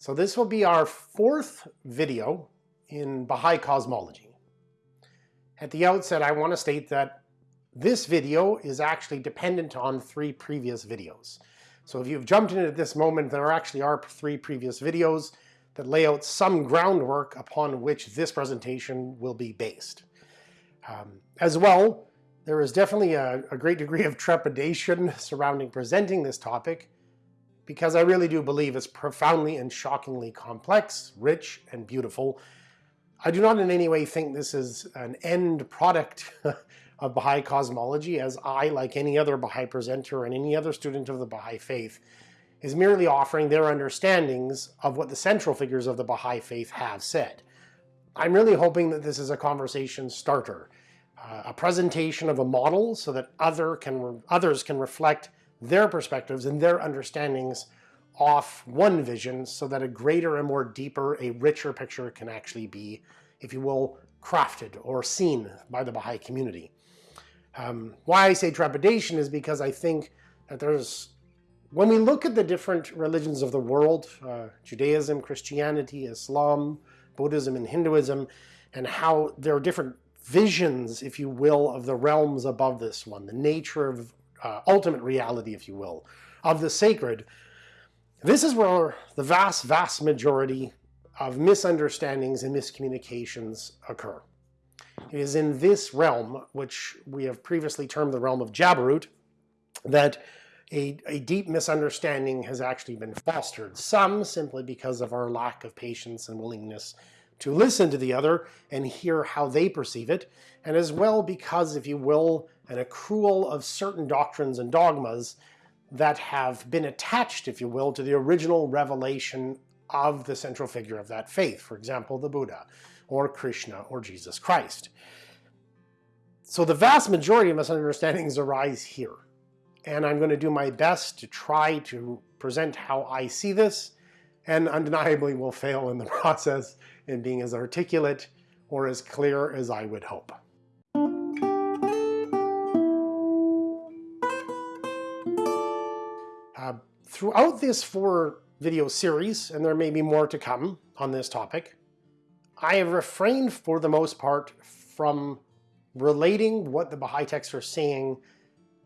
So this will be our fourth video in Baha'i cosmology. At the outset, I want to state that this video is actually dependent on three previous videos. So if you've jumped in at this moment, there actually are three previous videos that lay out some groundwork upon which this presentation will be based. Um, as well, there is definitely a, a great degree of trepidation surrounding presenting this topic because I really do believe it's profoundly and shockingly complex, rich, and beautiful. I do not in any way think this is an end product of Baha'i cosmology, as I, like any other Baha'i presenter and any other student of the Baha'i faith, is merely offering their understandings of what the central figures of the Baha'i faith have said. I'm really hoping that this is a conversation starter, uh, a presentation of a model so that other can others can reflect their perspectives and their understandings off one vision so that a greater and more deeper, a richer picture can actually be, if you will, crafted or seen by the Baha'i community. Um, why I say trepidation is because I think that there's, when we look at the different religions of the world, uh, Judaism, Christianity, Islam, Buddhism, and Hinduism, and how there are different visions, if you will, of the realms above this one, the nature of uh, ultimate reality, if you will, of the sacred, this is where the vast, vast majority of misunderstandings and miscommunications occur. It is in this realm, which we have previously termed the realm of Jabarut, that a, a, deep misunderstanding has actually been fostered. Some simply because of our lack of patience and willingness to listen to the other and hear how they perceive it, and as well because, if you will, an accrual of certain doctrines and dogmas that have been attached, if you will, to the original revelation of the central figure of that faith, for example, the Buddha, or Krishna, or Jesus Christ. So the vast majority of misunderstandings arise here. And I'm going to do my best to try to present how I see this, and undeniably will fail in the process in being as articulate or as clear as I would hope. Uh, throughout this four video series, and there may be more to come on this topic, I have refrained for the most part from relating what the Baha'i texts are saying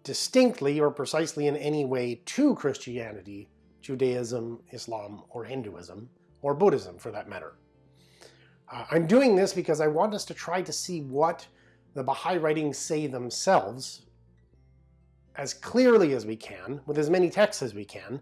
distinctly or precisely in any way to Christianity, Judaism, Islam, or Hinduism, or Buddhism for that matter. Uh, I'm doing this because I want us to try to see what the Baha'i writings say themselves as clearly as we can, with as many texts as we can,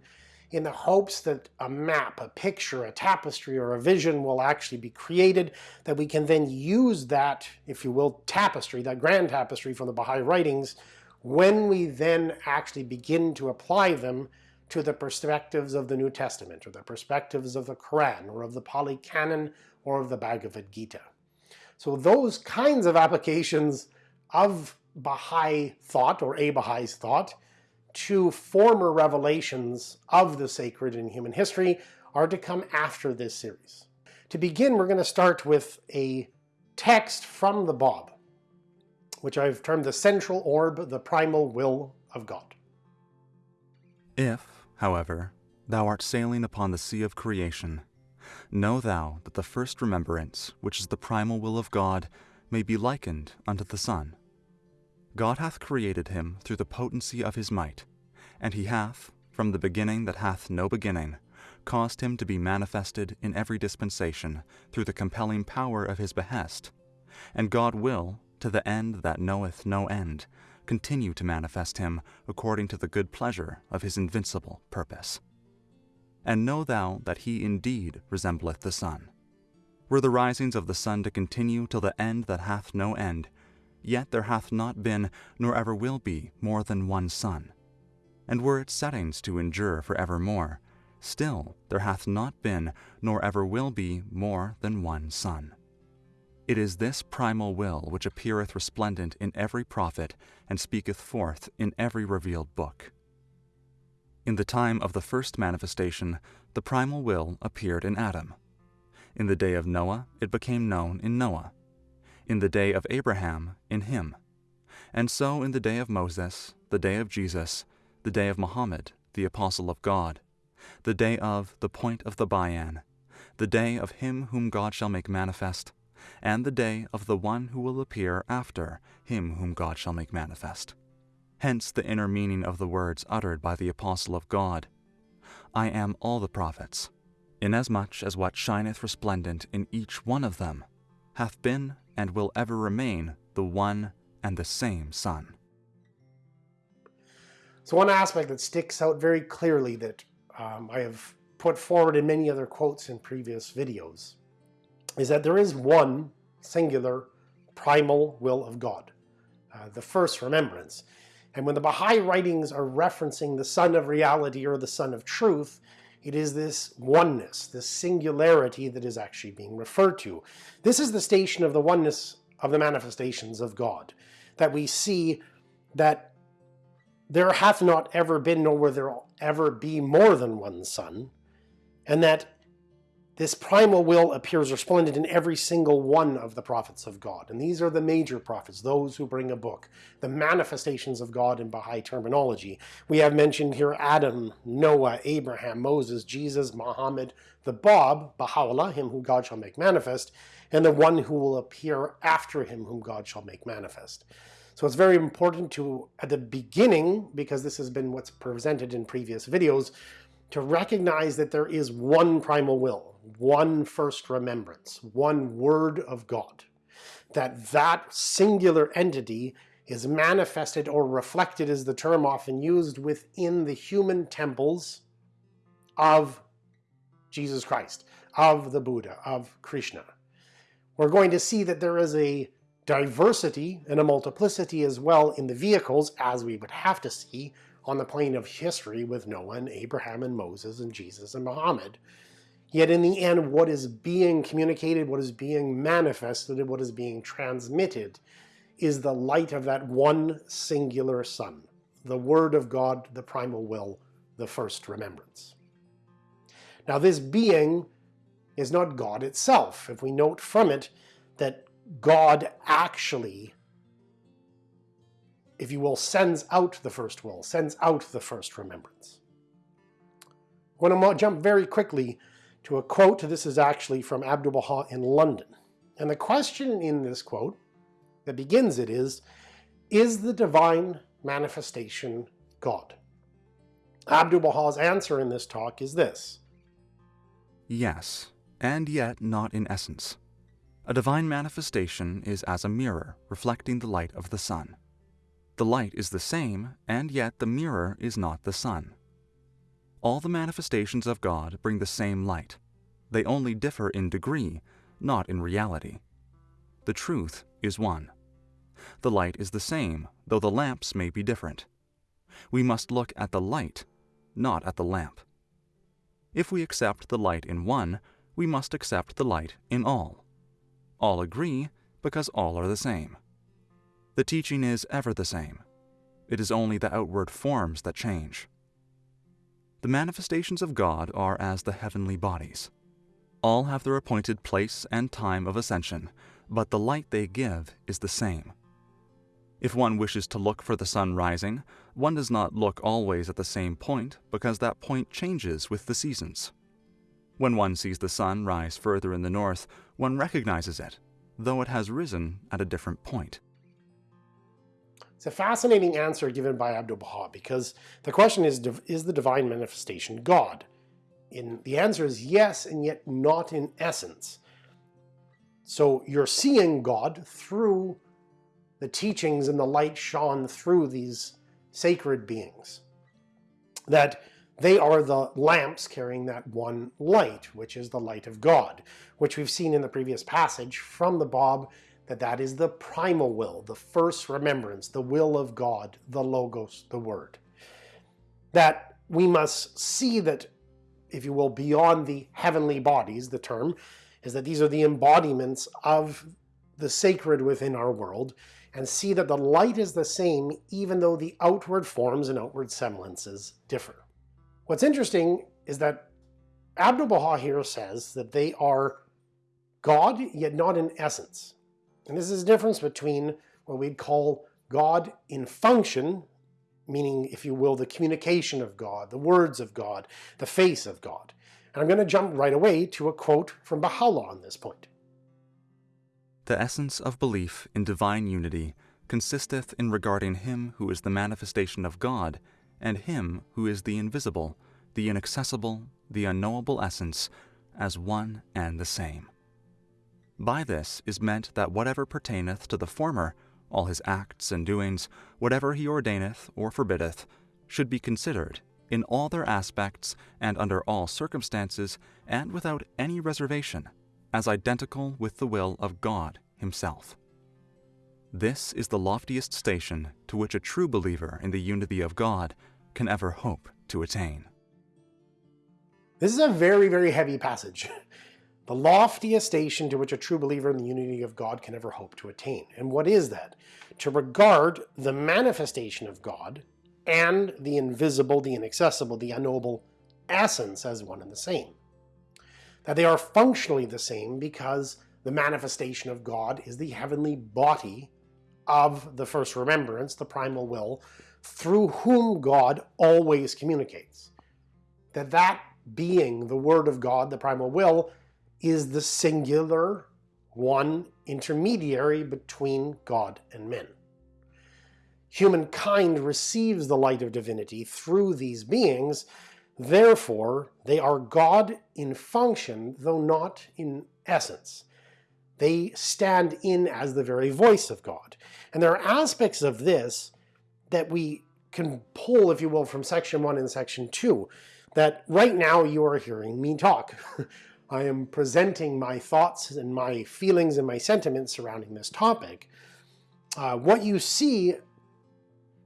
in the hopes that a map, a picture, a tapestry, or a vision will actually be created, that we can then use that, if you will, tapestry, that grand tapestry from the Baha'i writings, when we then actually begin to apply them to the perspectives of the New Testament, or the perspectives of the Quran, or of the Pali Canon, or of the Bhagavad Gita. So those kinds of applications of Baha'i thought, or a Bahai's thought, to former revelations of the sacred in human history are to come after this series. To begin, we're going to start with a text from the Bab, which I've termed the central orb, the primal will of God. If, however, thou art sailing upon the sea of creation, Know thou that the first remembrance, which is the primal will of God, may be likened unto the sun. God hath created him through the potency of his might, and he hath, from the beginning that hath no beginning, caused him to be manifested in every dispensation through the compelling power of his behest. And God will, to the end that knoweth no end, continue to manifest him according to the good pleasure of his invincible purpose and know thou that he indeed resembleth the sun. Were the risings of the sun to continue till the end that hath no end, yet there hath not been, nor ever will be, more than one sun. And were its settings to endure for evermore, still there hath not been, nor ever will be, more than one sun. It is this primal will which appeareth resplendent in every prophet, and speaketh forth in every revealed book. In the time of the first manifestation, the primal will appeared in Adam. In the day of Noah, it became known in Noah. In the day of Abraham, in him. And so in the day of Moses, the day of Jesus, the day of Muhammad, the apostle of God, the day of the point of the Bayan, the day of him whom God shall make manifest, and the day of the one who will appear after him whom God shall make manifest. Hence the inner meaning of the words uttered by the apostle of God I am all the prophets, inasmuch as what shineth resplendent in each one of them hath been and will ever remain the one and the same Sun. So one aspect that sticks out very clearly that um, I have put forward in many other quotes in previous videos is that there is one singular primal will of God, uh, the first remembrance. And when the Baha'i writings are referencing the Sun of Reality or the Sun of Truth, it is this oneness, this singularity that is actually being referred to. This is the station of the oneness of the manifestations of God, that we see that there hath not ever been, nor will there ever be more than one Sun, and that this primal will appears resplendent in every single one of the prophets of God. And these are the major prophets, those who bring a book, the manifestations of God in Baha'i terminology. We have mentioned here Adam, Noah, Abraham, Moses, Jesus, Muhammad, the Bab, Baha'u'llah, him whom God shall make manifest, and the one who will appear after him whom God shall make manifest. So it's very important to, at the beginning, because this has been what's presented in previous videos, to recognize that there is one primal will, one first remembrance, one word of God. That that singular entity is manifested or reflected is the term often used within the human temples of Jesus Christ, of the Buddha, of Krishna. We're going to see that there is a diversity and a multiplicity as well in the vehicles as we would have to see on the plane of history with Noah and Abraham and Moses and Jesus and Muhammad. Yet in the end, what is being communicated, what is being manifested, and what is being transmitted is the light of that one singular sun, the Word of God, the primal will, the first remembrance. Now this being is not God itself. If we note from it that God actually, if you will, sends out the first will, sends out the first remembrance. I want to jump very quickly to a quote. This is actually from Abdu'l-Baha in London. And the question in this quote that begins it is, is the divine manifestation God? Abdu'l-Baha's answer in this talk is this. Yes, and yet not in essence. A divine manifestation is as a mirror reflecting the light of the sun. The light is the same, and yet the mirror is not the sun. All the manifestations of God bring the same light. They only differ in degree, not in reality. The truth is one. The light is the same, though the lamps may be different. We must look at the light, not at the lamp. If we accept the light in one, we must accept the light in all. All agree because all are the same. The teaching is ever the same. It is only the outward forms that change. The manifestations of God are as the heavenly bodies. All have their appointed place and time of ascension, but the light they give is the same. If one wishes to look for the sun rising, one does not look always at the same point because that point changes with the seasons. When one sees the sun rise further in the north, one recognizes it, though it has risen at a different point. It's a fascinating answer given by Abdu'l-Baha because the question is, is the divine manifestation God? In, the answer is yes, and yet not in essence. So you're seeing God through the teachings and the light shone through these sacred beings. That they are the lamps carrying that one light, which is the light of God, which we've seen in the previous passage from the Bab that that is the primal will, the first remembrance, the will of God, the Logos, the Word. That we must see that, if you will, beyond the heavenly bodies, the term, is that these are the embodiments of the sacred within our world, and see that the light is the same even though the outward forms and outward semblances differ. What's interesting is that Abdu'l-Baha here says that they are God, yet not in essence. And this is the difference between what we'd call God in function, meaning, if you will, the communication of God, the words of God, the face of God. And I'm going to jump right away to a quote from Baha'u'llah on this point. The essence of belief in divine unity consisteth in regarding him who is the manifestation of God, and him who is the invisible, the inaccessible, the unknowable essence, as one and the same. By this is meant that whatever pertaineth to the former, all his acts and doings, whatever he ordaineth or forbiddeth, should be considered, in all their aspects and under all circumstances, and without any reservation, as identical with the will of God himself. This is the loftiest station to which a true believer in the unity of God can ever hope to attain. This is a very, very heavy passage. The loftiest station to which a true believer in the unity of God can ever hope to attain. And what is that? To regard the manifestation of God and the invisible, the inaccessible, the unknowable essence as one and the same that they are functionally the same because the manifestation of God is the heavenly body of the first remembrance, the primal will, through whom God always communicates. That that being, the Word of God, the primal will, is the singular one intermediary between God and men. Humankind receives the light of divinity through these beings, Therefore, they are God in function, though not in essence. They stand in as the very voice of God. And there are aspects of this that we can pull, if you will, from section 1 and section 2, that right now you are hearing me talk. I am presenting my thoughts and my feelings and my sentiments surrounding this topic. Uh, what you see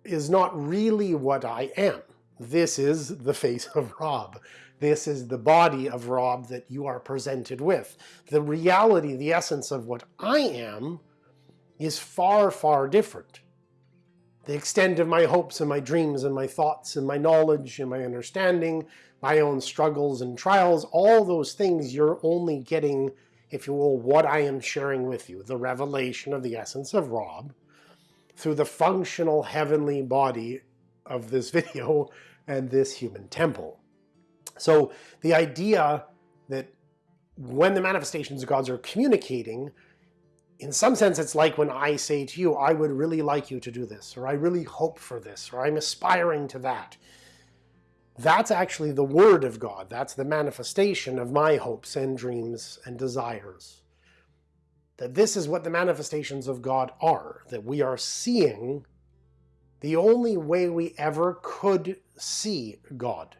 is not really what I am. This is the face of Rob. This is the body of Rob that you are presented with. The reality, the essence of what I am is far, far different. The extent of my hopes and my dreams and my thoughts and my knowledge and my understanding, my own struggles and trials, all those things you're only getting, if you will, what I am sharing with you, the revelation of the essence of Rob, through the functional heavenly body of this video and this human temple. So the idea that when the manifestations of gods are communicating, in some sense it's like when I say to you, I would really like you to do this, or I really hope for this, or I'm aspiring to that. That's actually the word of God. That's the manifestation of my hopes and dreams and desires. That this is what the manifestations of God are, that we are seeing the only way we ever could see God,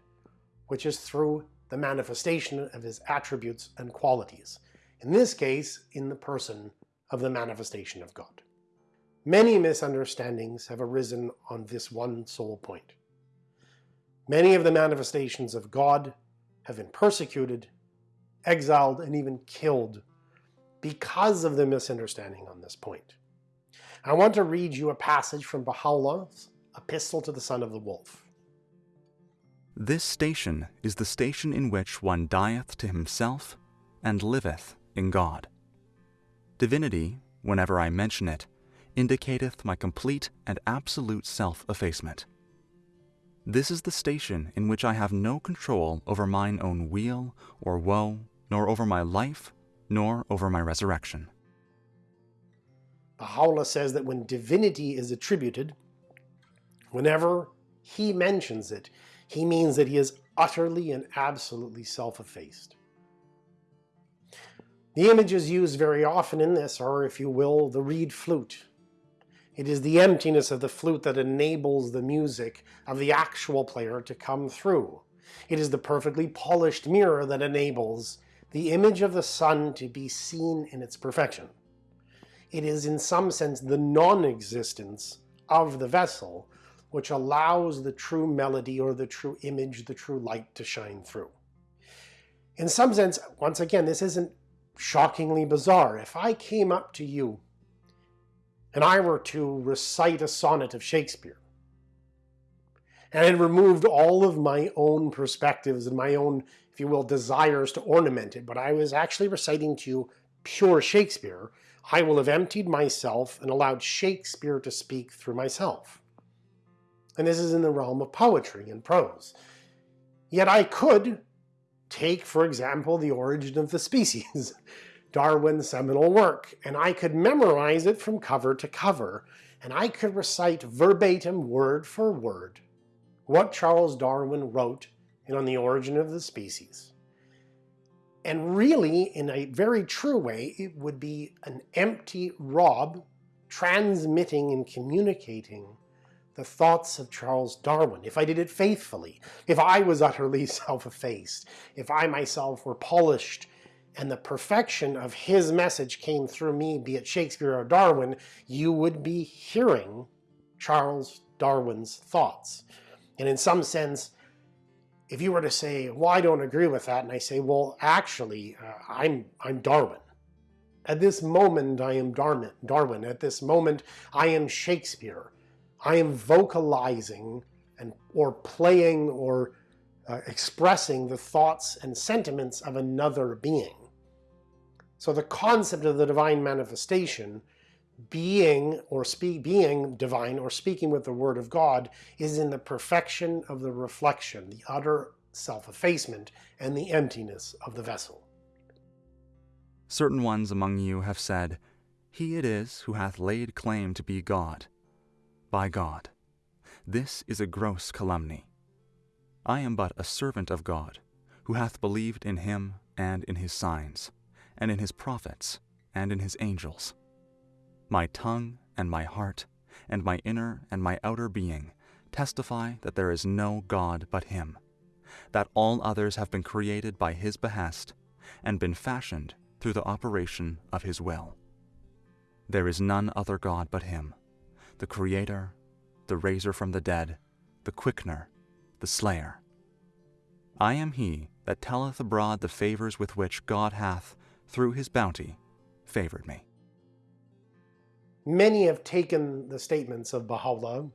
which is through the manifestation of his attributes and qualities, in this case, in the person of the manifestation of God. Many misunderstandings have arisen on this one sole point. Many of the manifestations of God have been persecuted, exiled, and even killed because of the misunderstanding on this point. I want to read you a passage from Baha'u'llah's Epistle to the Son of the Wolf. This station is the station in which one dieth to himself and liveth in God. Divinity, whenever I mention it, indicateth my complete and absolute self-effacement. This is the station in which I have no control over mine own weal or woe, nor over my life, nor over my resurrection. Baha'u'llah says that when divinity is attributed, whenever he mentions it, he means that he is utterly and absolutely self-effaced. The images used very often in this are, if you will, the reed flute. It is the emptiness of the flute that enables the music of the actual player to come through. It is the perfectly polished mirror that enables the image of the sun to be seen in its perfection it is in some sense the non-existence of the vessel which allows the true melody or the true image, the true light to shine through. In some sense, once again, this isn't shockingly bizarre. If I came up to you and I were to recite a sonnet of Shakespeare, and had removed all of my own perspectives and my own, if you will, desires to ornament it, but I was actually reciting to you pure Shakespeare, I will have emptied myself and allowed Shakespeare to speak through myself. And this is in the realm of poetry and prose. Yet I could take, for example, The Origin of the Species, Darwin's seminal work, and I could memorize it from cover to cover, and I could recite verbatim, word for word, what Charles Darwin wrote in On the Origin of the Species. And really, in a very true way, it would be an empty Rob transmitting and communicating the thoughts of Charles Darwin, if I did it faithfully, if I was utterly self-effaced, if I myself were polished and the perfection of his message came through me, be it Shakespeare or Darwin, you would be hearing Charles Darwin's thoughts. And in some sense, if you were to say, well, I don't agree with that, and I say, well, actually, uh, I'm, I'm Darwin. At this moment, I am Darwin. Darwin. At this moment, I am Shakespeare. I am vocalizing and or playing or uh, expressing the thoughts and sentiments of another being. So the concept of the divine manifestation, being or speak, being divine or speaking with the word of God, is in the perfection of the reflection, the utter self-effacement, and the emptiness of the vessel. Certain ones among you have said, He it is who hath laid claim to be God. By God, this is a gross calumny. I am but a servant of God, who hath believed in him and in his signs, and in his prophets, and in his angels. My tongue and my heart, and my inner and my outer being testify that there is no God but him, that all others have been created by his behest, and been fashioned through the operation of his will. There is none other God but him, the Creator, the raiser from the dead, the quickener, the slayer. I am he that telleth abroad the favors with which God hath, through his bounty, favored me. Many have taken the statements of Baha'u'llah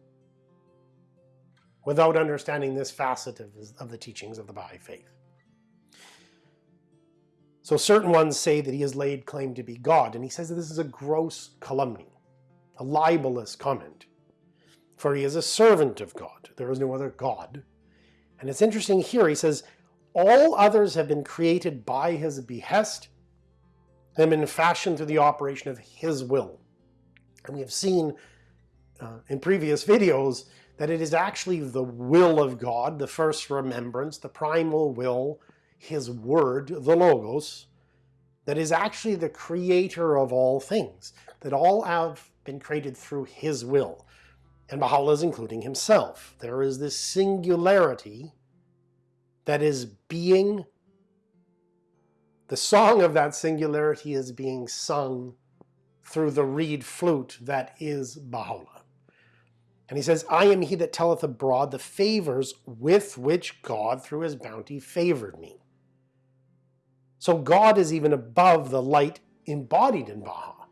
without understanding this facet of, of the teachings of the Baha'i faith. So certain ones say that he has laid claim to be God, and he says that this is a gross calumny a libelous comment. For he is a servant of God. There is no other God. And it's interesting here, he says, all others have been created by his behest and been fashioned through the operation of his will. And we have seen uh, in previous videos that it is actually the will of God, the first remembrance, the primal will, his word, the Logos, that is actually the creator of all things, that all have been created through his will. And Baha'u'llah is including himself. There is this singularity that is being, the song of that singularity is being sung through the reed flute that is Baha'u'llah. And he says, I am he that telleth abroad the favors with which God through his bounty favored me. So God is even above the light embodied in Baha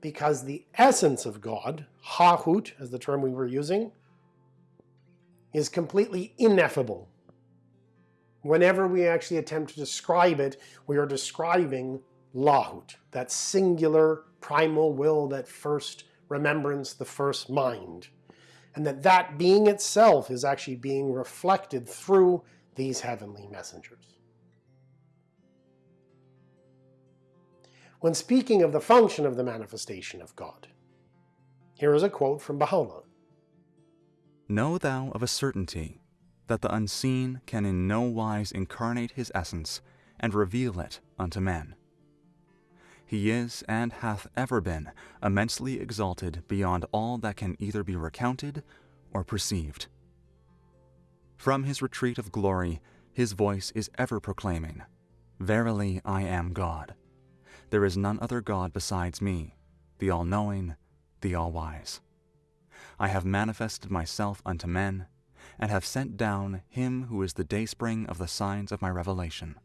because the essence of God, Hahut, as the term we were using, is completely ineffable. Whenever we actually attempt to describe it, we are describing Lahut, that singular primal will, that first remembrance, the first mind. And that that being itself is actually being reflected through these heavenly messengers. When speaking of the function of the manifestation of God. Here is a quote from Baha'u'llah. Know thou of a certainty that the unseen can in no wise incarnate his essence and reveal it unto men. He is and hath ever been immensely exalted beyond all that can either be recounted or perceived. From his retreat of glory, his voice is ever proclaiming, Verily I am God. There is none other God besides me, the all-knowing, the all-wise. I have manifested myself unto men, and have sent down him who is the dayspring of the signs of my revelation.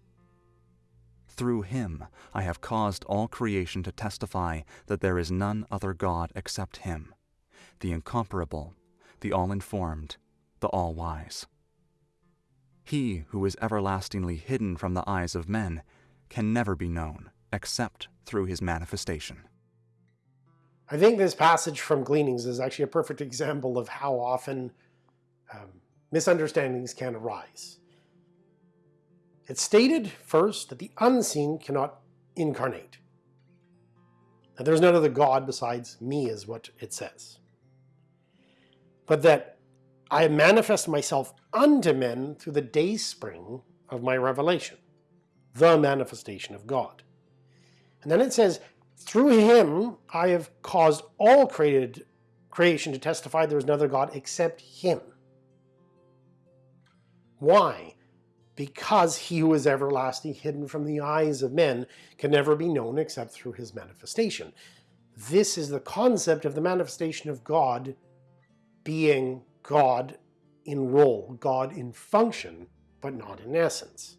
Through him I have caused all creation to testify that there is none other God except him, the incomparable, the all-informed, the all-wise. He who is everlastingly hidden from the eyes of men can never be known, except through his manifestation. I think this passage from Gleanings is actually a perfect example of how often um, misunderstandings can arise. It's stated first that the unseen cannot incarnate. That there's none other God besides me is what it says. But that I manifest myself unto men through the day spring of my revelation, the manifestation of God. And then it says, through him I have caused all created creation to testify there is another God except him. Why? Because he who is everlasting, hidden from the eyes of men, can never be known except through his manifestation. This is the concept of the manifestation of God being God in role, God in function, but not in essence.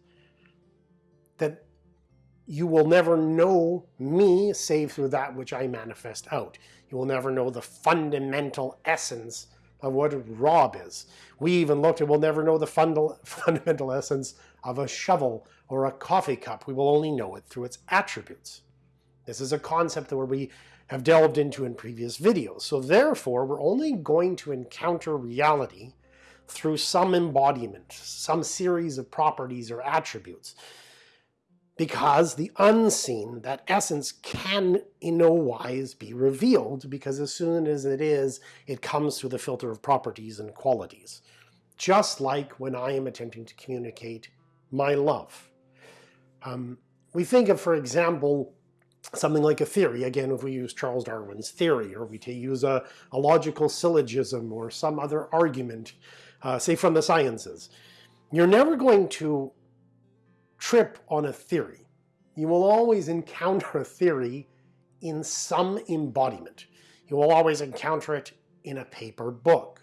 You will never know me save through that which I manifest out. You will never know the fundamental essence of what Rob is. We even looked at we'll never know the fundamental essence of a shovel or a coffee cup. We will only know it through its attributes. This is a concept that we have delved into in previous videos. So therefore, we're only going to encounter reality through some embodiment, some series of properties or attributes because the unseen, that essence, can in no wise be revealed because as soon as it is, it comes through the filter of properties and qualities. Just like when I am attempting to communicate my love. Um, we think of, for example, something like a theory, again, if we use Charles Darwin's theory, or we use a, a logical syllogism or some other argument, uh, say from the sciences, you're never going to trip on a theory. You will always encounter a theory in some embodiment. You will always encounter it in a paper book.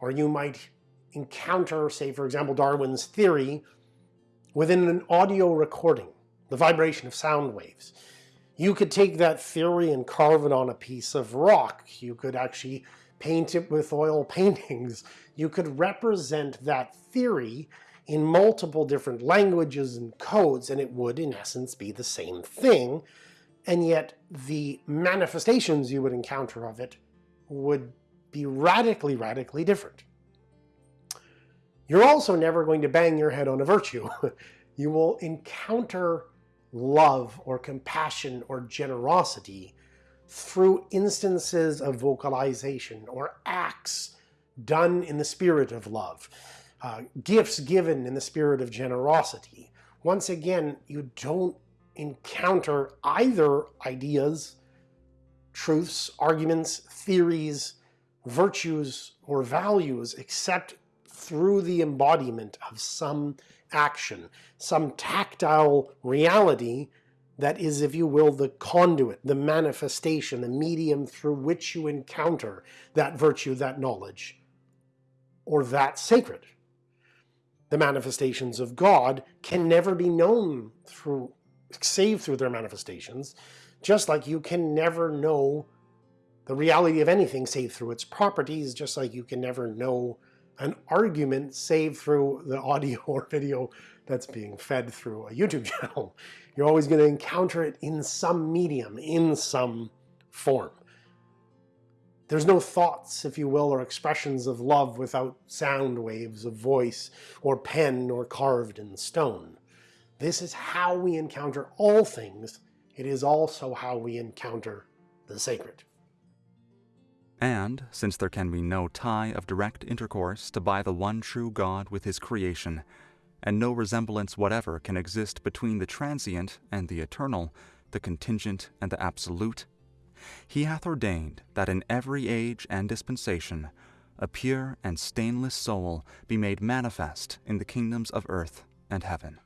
Or you might encounter, say for example, Darwin's theory within an audio recording, the vibration of sound waves. You could take that theory and carve it on a piece of rock. You could actually paint it with oil paintings. You could represent that theory in multiple different languages and codes, and it would, in essence, be the same thing. And yet the manifestations you would encounter of it would be radically, radically different. You're also never going to bang your head on a virtue. you will encounter love or compassion or generosity through instances of vocalization or acts done in the spirit of love uh, gifts given in the spirit of generosity. Once again, you don't encounter either ideas, truths, arguments, theories, virtues, or values except through the embodiment of some action, some tactile reality that is, if you will, the conduit, the manifestation, the medium through which you encounter that virtue, that knowledge, or that sacred the manifestations of God can never be known through, save through their manifestations, just like you can never know the reality of anything save through its properties, just like you can never know an argument save through the audio or video that's being fed through a YouTube channel. You're always going to encounter it in some medium, in some form. There's no thoughts, if you will, or expressions of love without sound waves of voice or pen or carved in stone. This is how we encounter all things. It is also how we encounter the sacred. And, since there can be no tie of direct intercourse to by the one true God with his creation, and no resemblance whatever can exist between the transient and the eternal, the contingent and the absolute, he hath ordained that in every age and dispensation a pure and stainless soul be made manifest in the kingdoms of earth and heaven.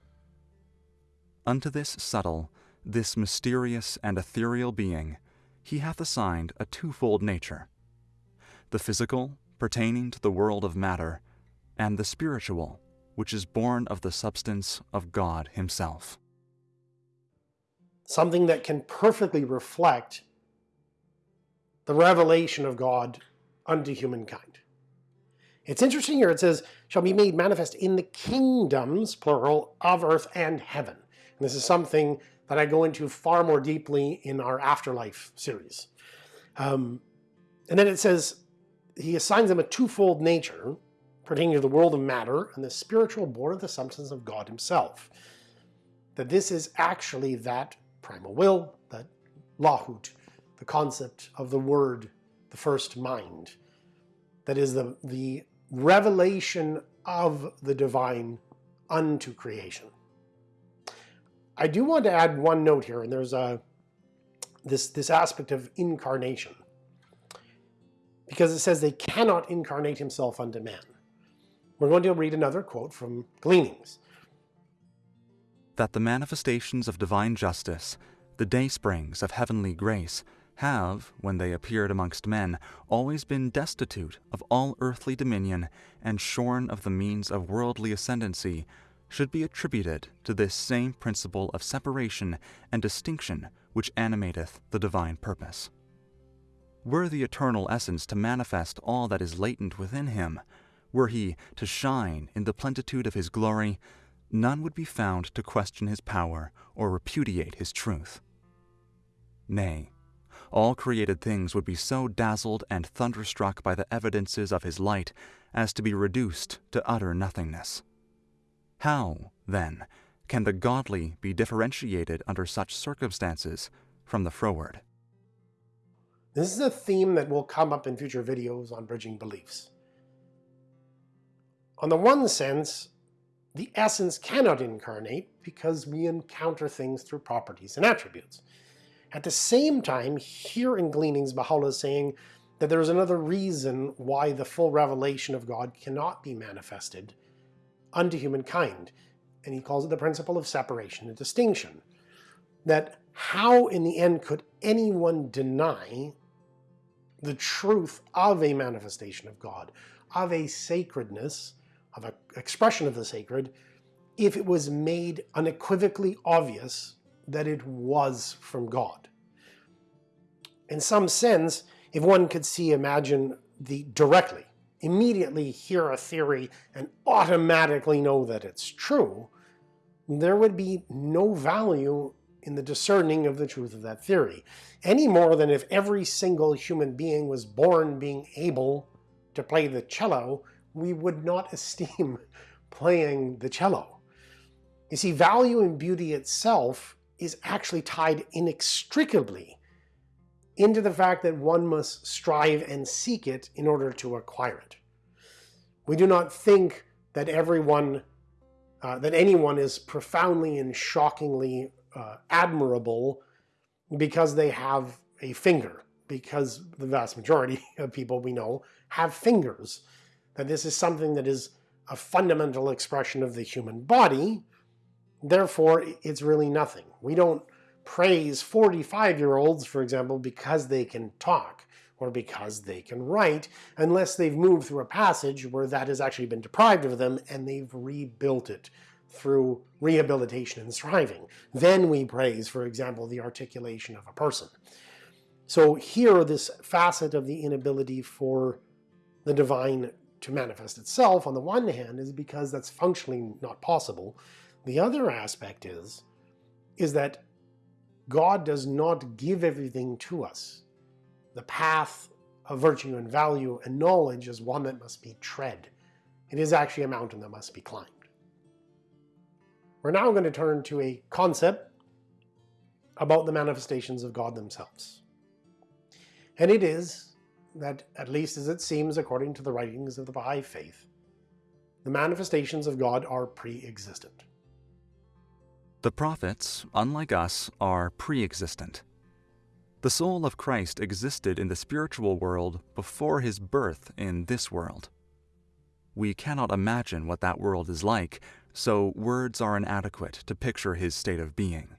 Unto this subtle, this mysterious and ethereal being, he hath assigned a twofold nature, the physical, pertaining to the world of matter, and the spiritual, which is born of the substance of God himself. Something that can perfectly reflect the revelation of God unto humankind. It's interesting here, it says, shall be made manifest in the kingdoms, plural, of earth and heaven. And this is something that I go into far more deeply in our Afterlife series. Um, and then it says, he assigns them a twofold nature, pertaining to the world of matter and the spiritual born of the substance of God himself. That this is actually that primal will, that lahut, the concept of the word, the first mind. That is the, the revelation of the divine unto creation. I do want to add one note here, and there's a this this aspect of incarnation. Because it says they cannot incarnate himself unto man. We're going to read another quote from Gleanings. That the manifestations of divine justice, the day springs of heavenly grace, have, when they appeared amongst men, always been destitute of all earthly dominion and shorn of the means of worldly ascendancy, should be attributed to this same principle of separation and distinction which animateth the divine purpose. Were the eternal essence to manifest all that is latent within him, were he to shine in the plenitude of his glory, none would be found to question his power or repudiate his truth. Nay, all created things would be so dazzled and thunderstruck by the evidences of his light as to be reduced to utter nothingness. How, then, can the godly be differentiated under such circumstances from the froward? This is a theme that will come up in future videos on bridging beliefs. On the one sense, the essence cannot incarnate because we encounter things through properties and attributes. At the same time, here in Gleanings, Baha'u'llah is saying that there is another reason why the full revelation of God cannot be manifested unto humankind. And he calls it the principle of separation and distinction. That how in the end could anyone deny the truth of a manifestation of God, of a sacredness, of an expression of the sacred, if it was made unequivocally obvious that it was from God. In some sense, if one could see, imagine the directly, immediately hear a theory and automatically know that it's true, there would be no value in the discerning of the truth of that theory. Any more than if every single human being was born being able to play the cello, we would not esteem playing the cello. You see, value and beauty itself is actually tied inextricably into the fact that one must strive and seek it in order to acquire it. We do not think that everyone, uh, that anyone is profoundly and shockingly uh, admirable because they have a finger, because the vast majority of people we know have fingers. That this is something that is a fundamental expression of the human body, therefore it's really nothing. We don't praise 45-year-olds, for example, because they can talk or because they can write, unless they've moved through a passage where that has actually been deprived of them and they've rebuilt it through rehabilitation and striving. Then we praise, for example, the articulation of a person. So here, this facet of the inability for the divine to manifest itself, on the one hand, is because that's functionally not possible. The other aspect is, is that God does not give everything to us. The path of virtue and value and knowledge is one that must be tread. It is actually a mountain that must be climbed. We're now going to turn to a concept about the manifestations of God themselves. And it is that, at least as it seems according to the writings of the Baha'i Faith, the manifestations of God are pre-existent. The prophets, unlike us, are pre-existent. The soul of Christ existed in the spiritual world before his birth in this world. We cannot imagine what that world is like, so words are inadequate to picture his state of being.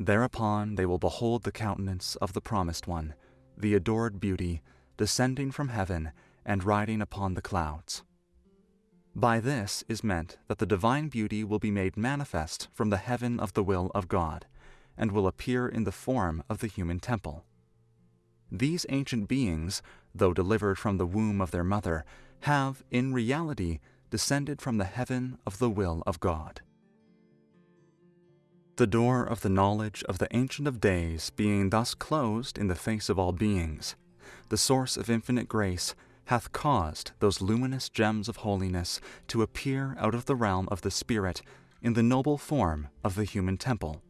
Thereupon they will behold the countenance of the Promised One, the adored beauty, descending from heaven and riding upon the clouds. By this is meant that the divine beauty will be made manifest from the heaven of the will of God, and will appear in the form of the human temple. These ancient beings, though delivered from the womb of their mother, have, in reality, descended from the heaven of the will of God. The door of the knowledge of the Ancient of Days being thus closed in the face of all beings, the source of infinite grace hath caused those luminous gems of holiness to appear out of the realm of the Spirit in the noble form of the human temple,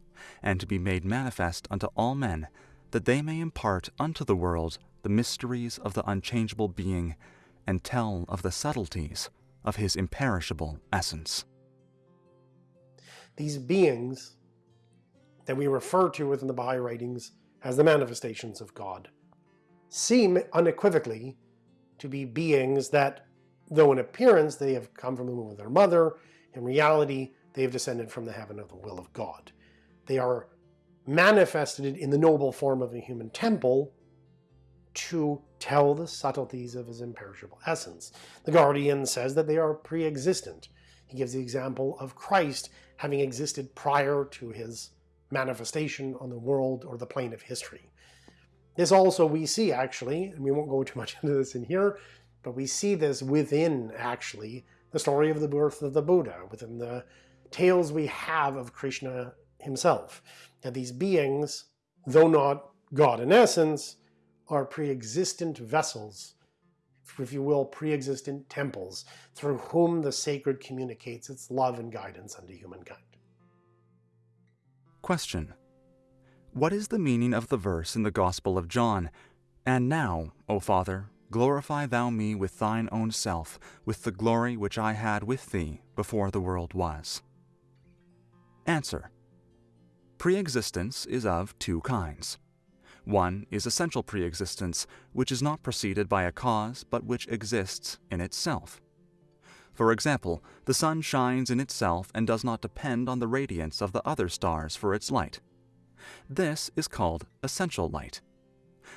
and to be made manifest unto all men, that they may impart unto the world the mysteries of the unchangeable being, and tell of the subtleties of his imperishable essence. These beings that we refer to within the Baha'i writings as the manifestations of God seem unequivocally to be beings that, though in appearance they have come from the womb of their mother, in reality they have descended from the heaven of the will of God. They are manifested in the noble form of a human temple to tell the subtleties of his imperishable essence. The Guardian says that they are pre-existent. He gives the example of Christ having existed prior to his manifestation on the world or the plane of history. This also we see actually, and we won't go too much into this in here, but we see this within actually the story of the birth of the Buddha, within the tales we have of Krishna himself. That these beings, though not God in essence, are pre-existent vessels, if you will, pre-existent temples, through whom the sacred communicates its love and guidance unto humankind. Question. What is the meaning of the verse in the Gospel of John? And now, O Father, glorify thou me with thine own self, with the glory which I had with thee before the world was. Answer. Pre-existence is of two kinds. One is essential pre-existence, which is not preceded by a cause, but which exists in itself. For example, the sun shines in itself and does not depend on the radiance of the other stars for its light. This is called essential light.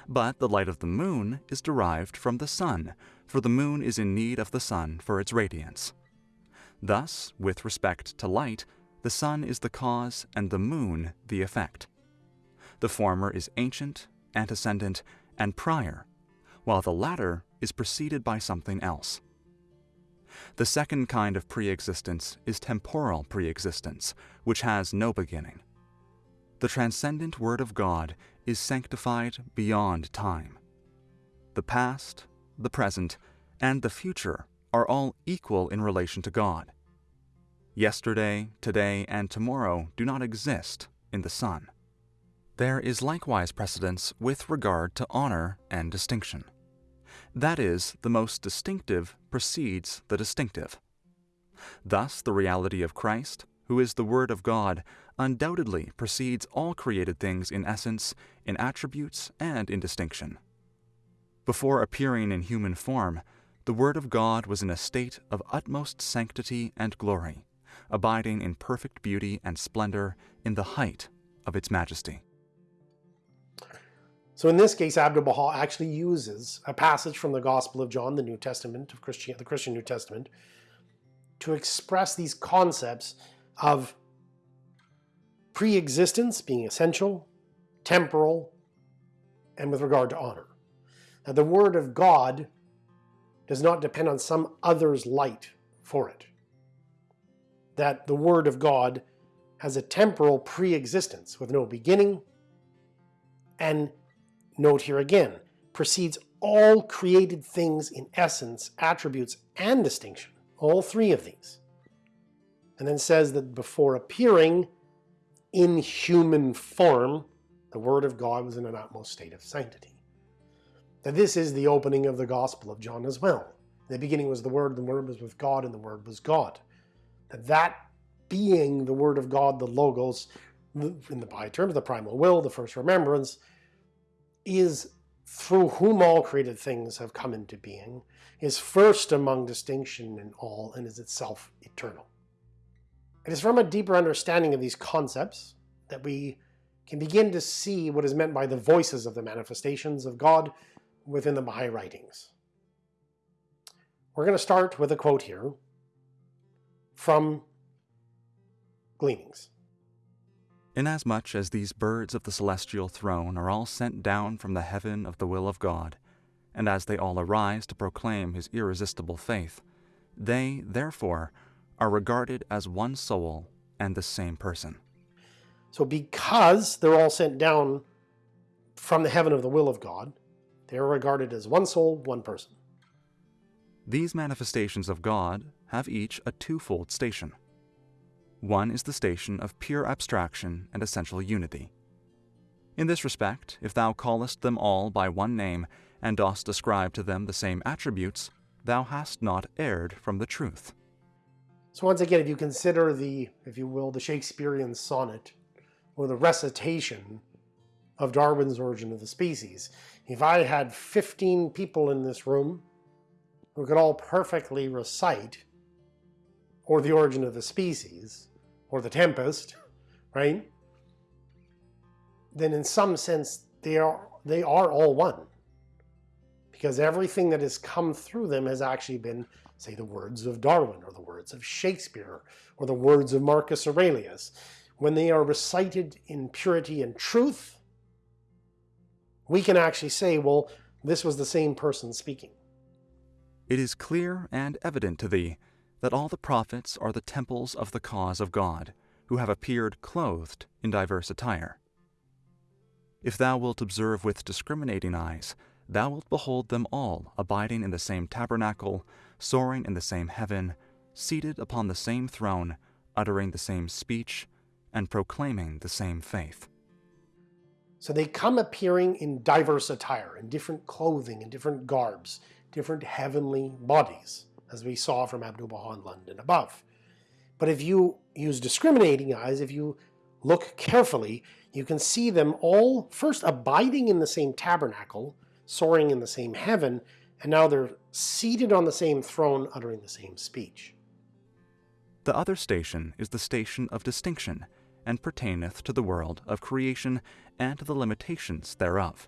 But the light of the moon is derived from the sun, for the moon is in need of the sun for its radiance. Thus, with respect to light, the sun is the cause and the moon the effect. The former is ancient, antecedent, and prior, while the latter is preceded by something else. The second kind of pre-existence is temporal pre-existence, which has no beginning the transcendent Word of God is sanctified beyond time. The past, the present, and the future are all equal in relation to God. Yesterday, today, and tomorrow do not exist in the sun. There is likewise precedence with regard to honor and distinction. That is, the most distinctive precedes the distinctive. Thus, the reality of Christ, who is the Word of God, undoubtedly precedes all created things in essence, in attributes, and in distinction. Before appearing in human form, the Word of God was in a state of utmost sanctity and glory, abiding in perfect beauty and splendor in the height of its majesty. So in this case, Abdu'l-Baha actually uses a passage from the Gospel of John, the New Testament of Christian, the Christian New Testament, to express these concepts of pre-existence being essential, temporal, and with regard to honor. Now the Word of God does not depend on some other's light for it. That the Word of God has a temporal pre-existence with no beginning, and note here again, precedes all created things in essence, attributes, and distinction, all three of these. And then says that before appearing, in human form, the Word of God was in an utmost state of sanctity. That this is the opening of the Gospel of John as well. In the beginning was the Word, the Word was with God, and the Word was God. That that being the Word of God, the Logos, in the Baha'i terms, the primal will, the first remembrance, is through whom all created things have come into being, is first among distinction in all, and is itself eternal. It is from a deeper understanding of these concepts that we can begin to see what is meant by the voices of the manifestations of God within the Baha'i writings. We're going to start with a quote here from Gleanings. Inasmuch as these birds of the celestial throne are all sent down from the heaven of the will of God, and as they all arise to proclaim his irresistible faith, they, therefore, are regarded as one soul and the same person. So because they're all sent down from the heaven of the will of God, they are regarded as one soul, one person. These manifestations of God have each a twofold station. One is the station of pure abstraction and essential unity. In this respect, if thou callest them all by one name, and dost ascribe to them the same attributes, thou hast not erred from the truth. So once again, if you consider the, if you will, the Shakespearean sonnet, or the recitation of Darwin's Origin of the Species, if I had 15 people in this room who could all perfectly recite or the origin of the species, or the tempest, right? Then in some sense, they are, they are all one. Because everything that has come through them has actually been, say, the words of Darwin, or the words of Shakespeare, or the words of Marcus Aurelius. When they are recited in purity and truth, we can actually say, well, this was the same person speaking. It is clear and evident to thee that all the prophets are the temples of the cause of God, who have appeared clothed in diverse attire. If thou wilt observe with discriminating eyes, thou wilt behold them all abiding in the same tabernacle, soaring in the same heaven, seated upon the same throne, uttering the same speech, and proclaiming the same faith. So they come appearing in diverse attire, in different clothing, in different garbs, different heavenly bodies as we saw from Abdu'l-Baha in London above. But if you use discriminating eyes, if you look carefully, you can see them all first abiding in the same tabernacle, soaring in the same heaven, and now they're seated on the same throne uttering the same speech. The other station is the station of distinction, and pertaineth to the world of creation and to the limitations thereof.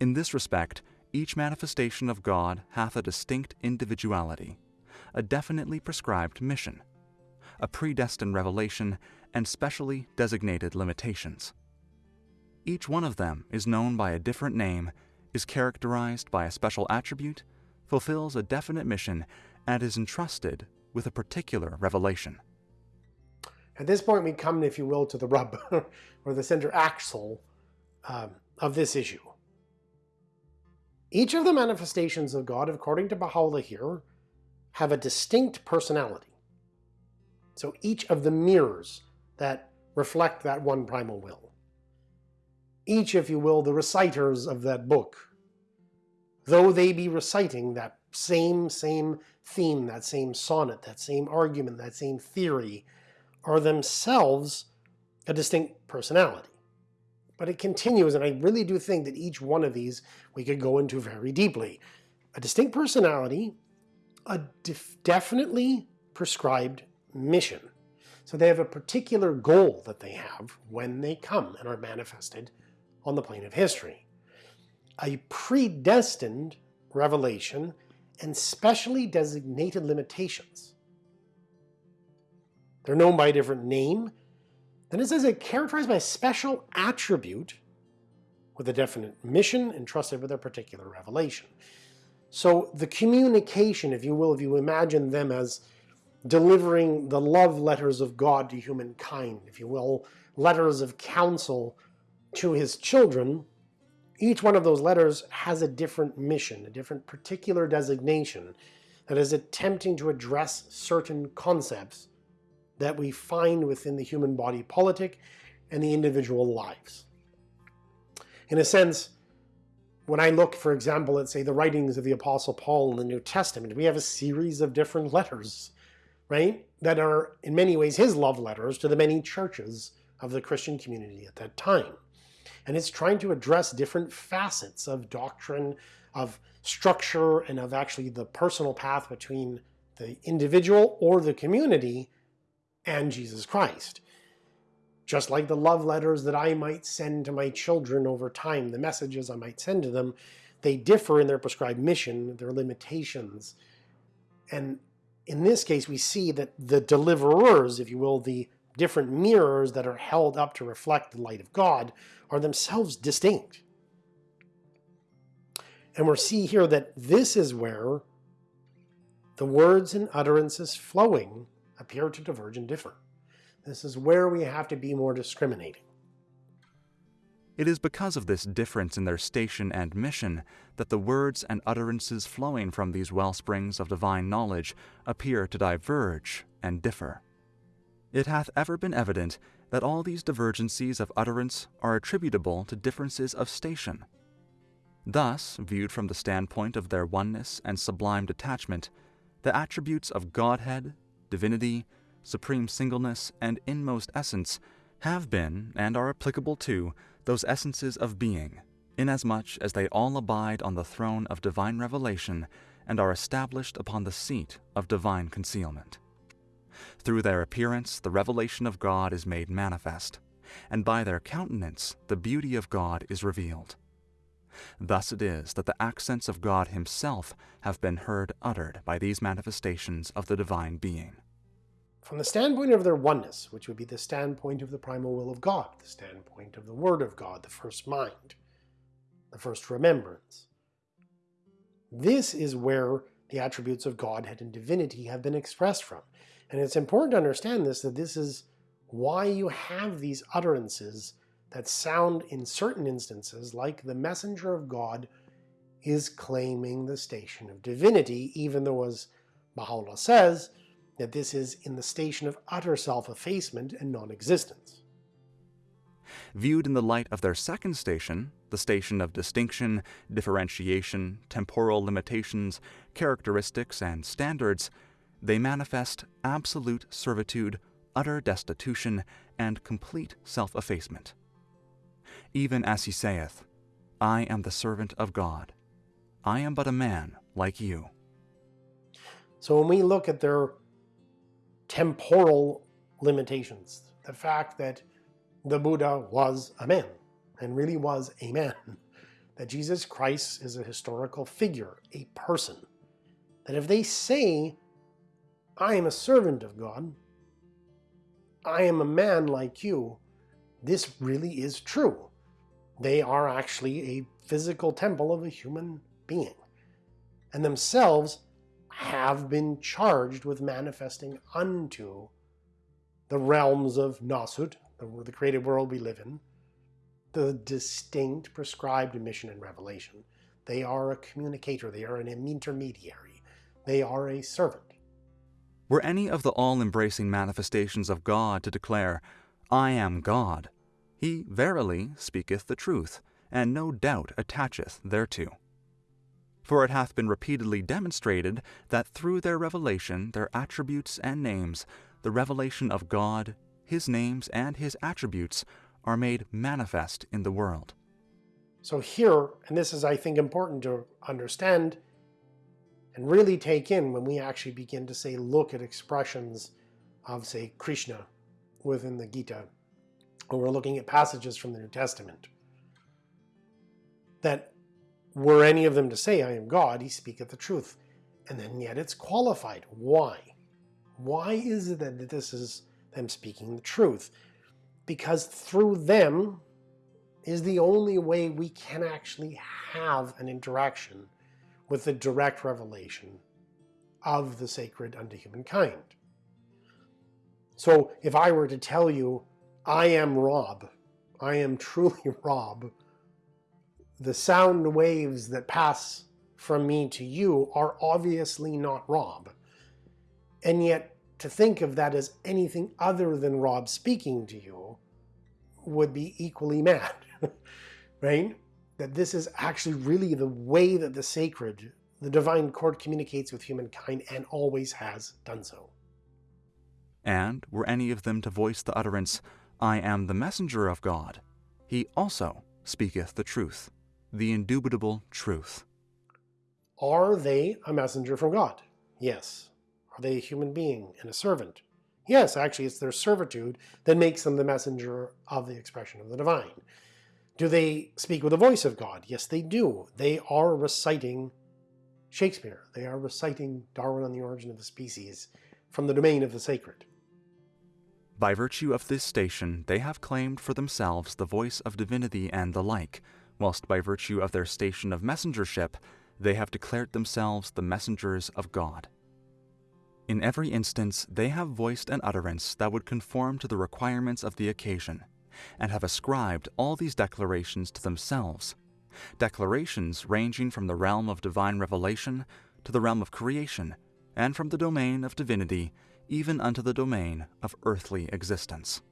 In this respect, each manifestation of God hath a distinct individuality, a definitely prescribed mission, a predestined revelation, and specially designated limitations. Each one of them is known by a different name, is characterized by a special attribute, fulfills a definite mission, and is entrusted with a particular revelation. At this point, we come, if you will, to the rub, or the center axle um, of this issue. Each of the manifestations of God, according to Baha'u'llah here, have a distinct personality. So each of the mirrors that reflect that one primal will. Each, if you will, the reciters of that book, though they be reciting that same, same theme, that same sonnet, that same argument, that same theory, are themselves a distinct personality. But it continues, and I really do think that each one of these we could go into very deeply. A distinct personality, a def definitely prescribed mission. So they have a particular goal that they have when they come and are manifested on the plane of history. A predestined revelation and specially designated limitations. They're known by a different name, then it says it characterized by a special attribute with a definite mission entrusted with a particular revelation. So the communication, if you will, if you imagine them as delivering the love letters of God to humankind, if you will, letters of counsel to his children, each one of those letters has a different mission, a different particular designation that is attempting to address certain concepts that we find within the human body politic and the individual lives. In a sense, when I look, for example, at say the writings of the Apostle Paul in the New Testament, we have a series of different letters, right? That are in many ways his love letters to the many churches of the Christian community at that time. And it's trying to address different facets of doctrine, of structure, and of actually the personal path between the individual or the community and Jesus Christ. Just like the love letters that I might send to my children over time, the messages I might send to them, they differ in their prescribed mission, their limitations. And in this case, we see that the deliverers, if you will, the different mirrors that are held up to reflect the light of God, are themselves distinct. And we see here that this is where the words and utterances flowing appear to diverge and differ. This is where we have to be more discriminating. It is because of this difference in their station and mission that the words and utterances flowing from these wellsprings of divine knowledge appear to diverge and differ. It hath ever been evident that all these divergencies of utterance are attributable to differences of station. Thus, viewed from the standpoint of their oneness and sublime detachment, the attributes of Godhead, divinity, supreme singleness, and inmost essence have been and are applicable to those essences of being, inasmuch as they all abide on the throne of divine revelation and are established upon the seat of divine concealment. Through their appearance, the revelation of God is made manifest, and by their countenance, the beauty of God is revealed. Thus it is that the accents of God Himself have been heard uttered by these manifestations of the divine being. From the standpoint of their oneness, which would be the standpoint of the primal will of God, the standpoint of the Word of God, the first mind, the first remembrance. This is where the attributes of Godhead and divinity have been expressed from. And it's important to understand this, that this is why you have these utterances that sound in certain instances like the messenger of God is claiming the station of divinity, even though as Baha'u'llah says, that this is in the station of utter self-effacement and non-existence. Viewed in the light of their second station, the station of distinction, differentiation, temporal limitations, characteristics, and standards, they manifest absolute servitude, utter destitution, and complete self-effacement. Even as he saith, I am the servant of God. I am but a man like you. So when we look at their temporal limitations. The fact that the Buddha was a man and really was a man. That Jesus Christ is a historical figure, a person. That if they say, I am a servant of God, I am a man like you, this really is true. They are actually a physical temple of a human being. And themselves have been charged with manifesting unto the realms of Nasut, the, the created world we live in, the distinct prescribed mission and revelation. They are a communicator. They are an intermediary. They are a servant. Were any of the all-embracing manifestations of God to declare, I am God, he verily speaketh the truth, and no doubt attacheth thereto. For it hath been repeatedly demonstrated that through their revelation, their attributes and names, the revelation of God, his names and his attributes are made manifest in the world. So here, and this is I think important to understand and really take in when we actually begin to say look at expressions of say Krishna within the Gita, or we're looking at passages from the New Testament, that were any of them to say, I am God, he speaketh the truth. And then yet it's qualified. Why? Why is it that this is them speaking the truth? Because through them is the only way we can actually have an interaction with the direct revelation of the sacred unto humankind. So if I were to tell you, I am Rob, I am truly Rob, the sound waves that pass from me to you are obviously not Rob. And yet, to think of that as anything other than Rob speaking to you would be equally mad, right? That this is actually really the way that the sacred, the divine court communicates with humankind and always has done so. And were any of them to voice the utterance, I am the messenger of God, he also speaketh the truth the indubitable truth. Are they a messenger from God? Yes. Are they a human being and a servant? Yes, actually it's their servitude that makes them the messenger of the expression of the divine. Do they speak with the voice of God? Yes, they do. They are reciting Shakespeare. They are reciting Darwin on the Origin of the Species from the domain of the sacred. By virtue of this station, they have claimed for themselves the voice of divinity and the like, whilst by virtue of their station of messengership, they have declared themselves the messengers of God. In every instance, they have voiced an utterance that would conform to the requirements of the occasion, and have ascribed all these declarations to themselves. Declarations ranging from the realm of divine revelation to the realm of creation, and from the domain of divinity even unto the domain of earthly existence.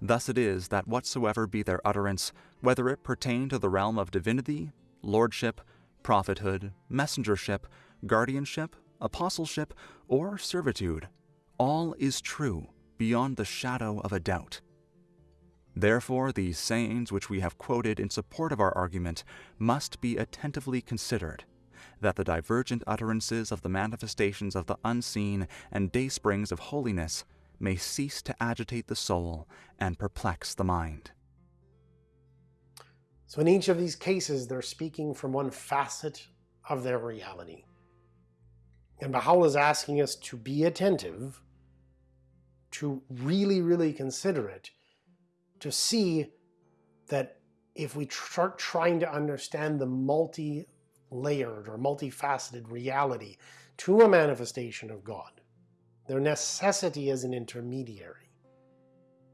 Thus it is that whatsoever be their utterance, whether it pertain to the realm of divinity, lordship, prophethood, messengership, guardianship, apostleship, or servitude, all is true beyond the shadow of a doubt. Therefore, these sayings which we have quoted in support of our argument must be attentively considered, that the divergent utterances of the manifestations of the unseen and daysprings of holiness may cease to agitate the soul and perplex the mind. So in each of these cases, they're speaking from one facet of their reality. And Baha'u'llah is asking us to be attentive, to really, really consider it, to see that if we start trying to understand the multi-layered or multifaceted reality to a manifestation of God, their necessity as an intermediary.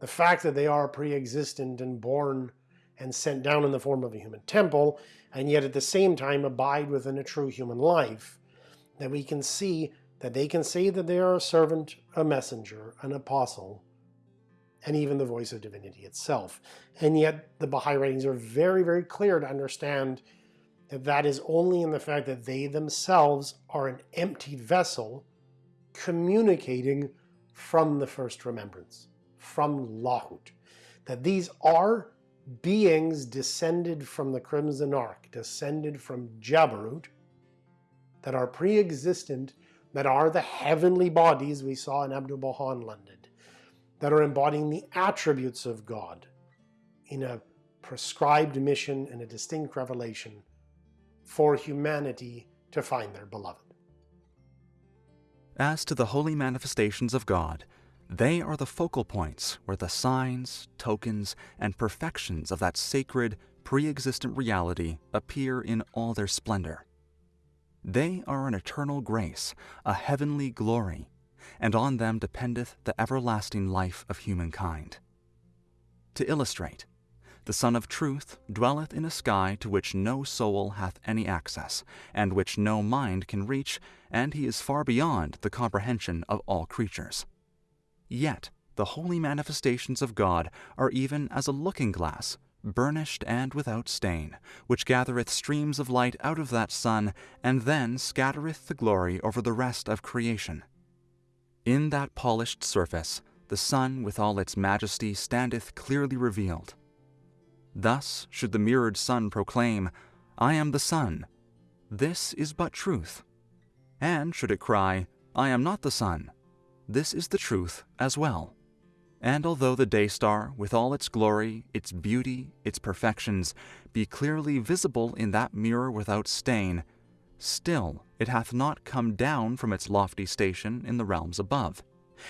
The fact that they are pre-existent and born and sent down in the form of a human temple, and yet at the same time abide within a true human life, that we can see that they can say that they are a servant, a messenger, an apostle, and even the voice of divinity itself. And yet the Baha'i writings are very, very clear to understand that that is only in the fact that they themselves are an emptied vessel communicating from the first remembrance, from Lahut. That these are beings descended from the Crimson Ark, descended from Jabarut, that are pre-existent, that are the heavenly bodies we saw in Abdu'l-Baha in London, that are embodying the attributes of God in a prescribed mission and a distinct revelation for humanity to find their beloved. As to the holy manifestations of God, they are the focal points where the signs, tokens, and perfections of that sacred, pre-existent reality appear in all their splendor. They are an eternal grace, a heavenly glory, and on them dependeth the everlasting life of humankind. To illustrate, the Sun of Truth dwelleth in a sky to which no soul hath any access, and which no mind can reach, and he is far beyond the comprehension of all creatures. Yet the holy manifestations of God are even as a looking glass, burnished and without stain, which gathereth streams of light out of that sun, and then scattereth the glory over the rest of creation. In that polished surface, the sun with all its majesty standeth clearly revealed, Thus should the mirrored sun proclaim, I am the sun. This is but truth. And should it cry, I am not the sun. This is the truth as well. And although the day star, with all its glory, its beauty, its perfections, be clearly visible in that mirror without stain, still it hath not come down from its lofty station in the realms above.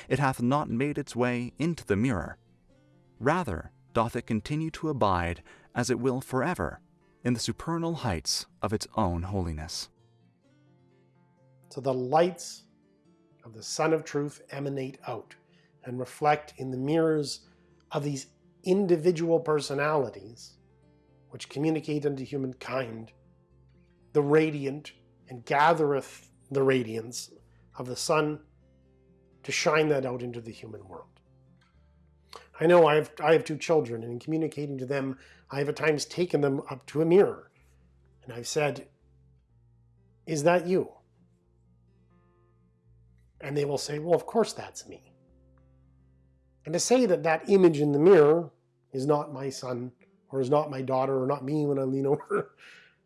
It hath not made its way into the mirror. Rather, doth it continue to abide, as it will forever, in the supernal heights of its own holiness. So the lights of the Sun of Truth emanate out and reflect in the mirrors of these individual personalities which communicate unto humankind the radiant and gathereth the radiance of the sun to shine that out into the human world. I know I have, I have two children, and in communicating to them, I have at times taken them up to a mirror, and I've said, is that you? And they will say, well, of course that's me. And to say that that image in the mirror is not my son, or is not my daughter, or not me when I lean over,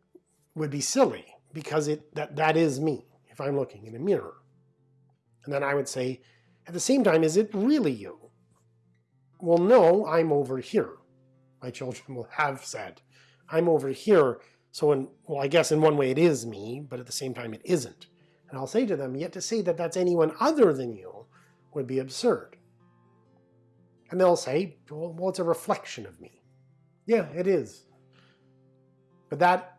would be silly, because it that, that is me, if I'm looking in a mirror. And then I would say, at the same time, is it really you? well, no, I'm over here. My children will have said, I'm over here. So, in, well, I guess in one way it is me, but at the same time it isn't. And I'll say to them, yet to say that that's anyone other than you would be absurd. And they'll say, well, well it's a reflection of me. Yeah, it is. But that,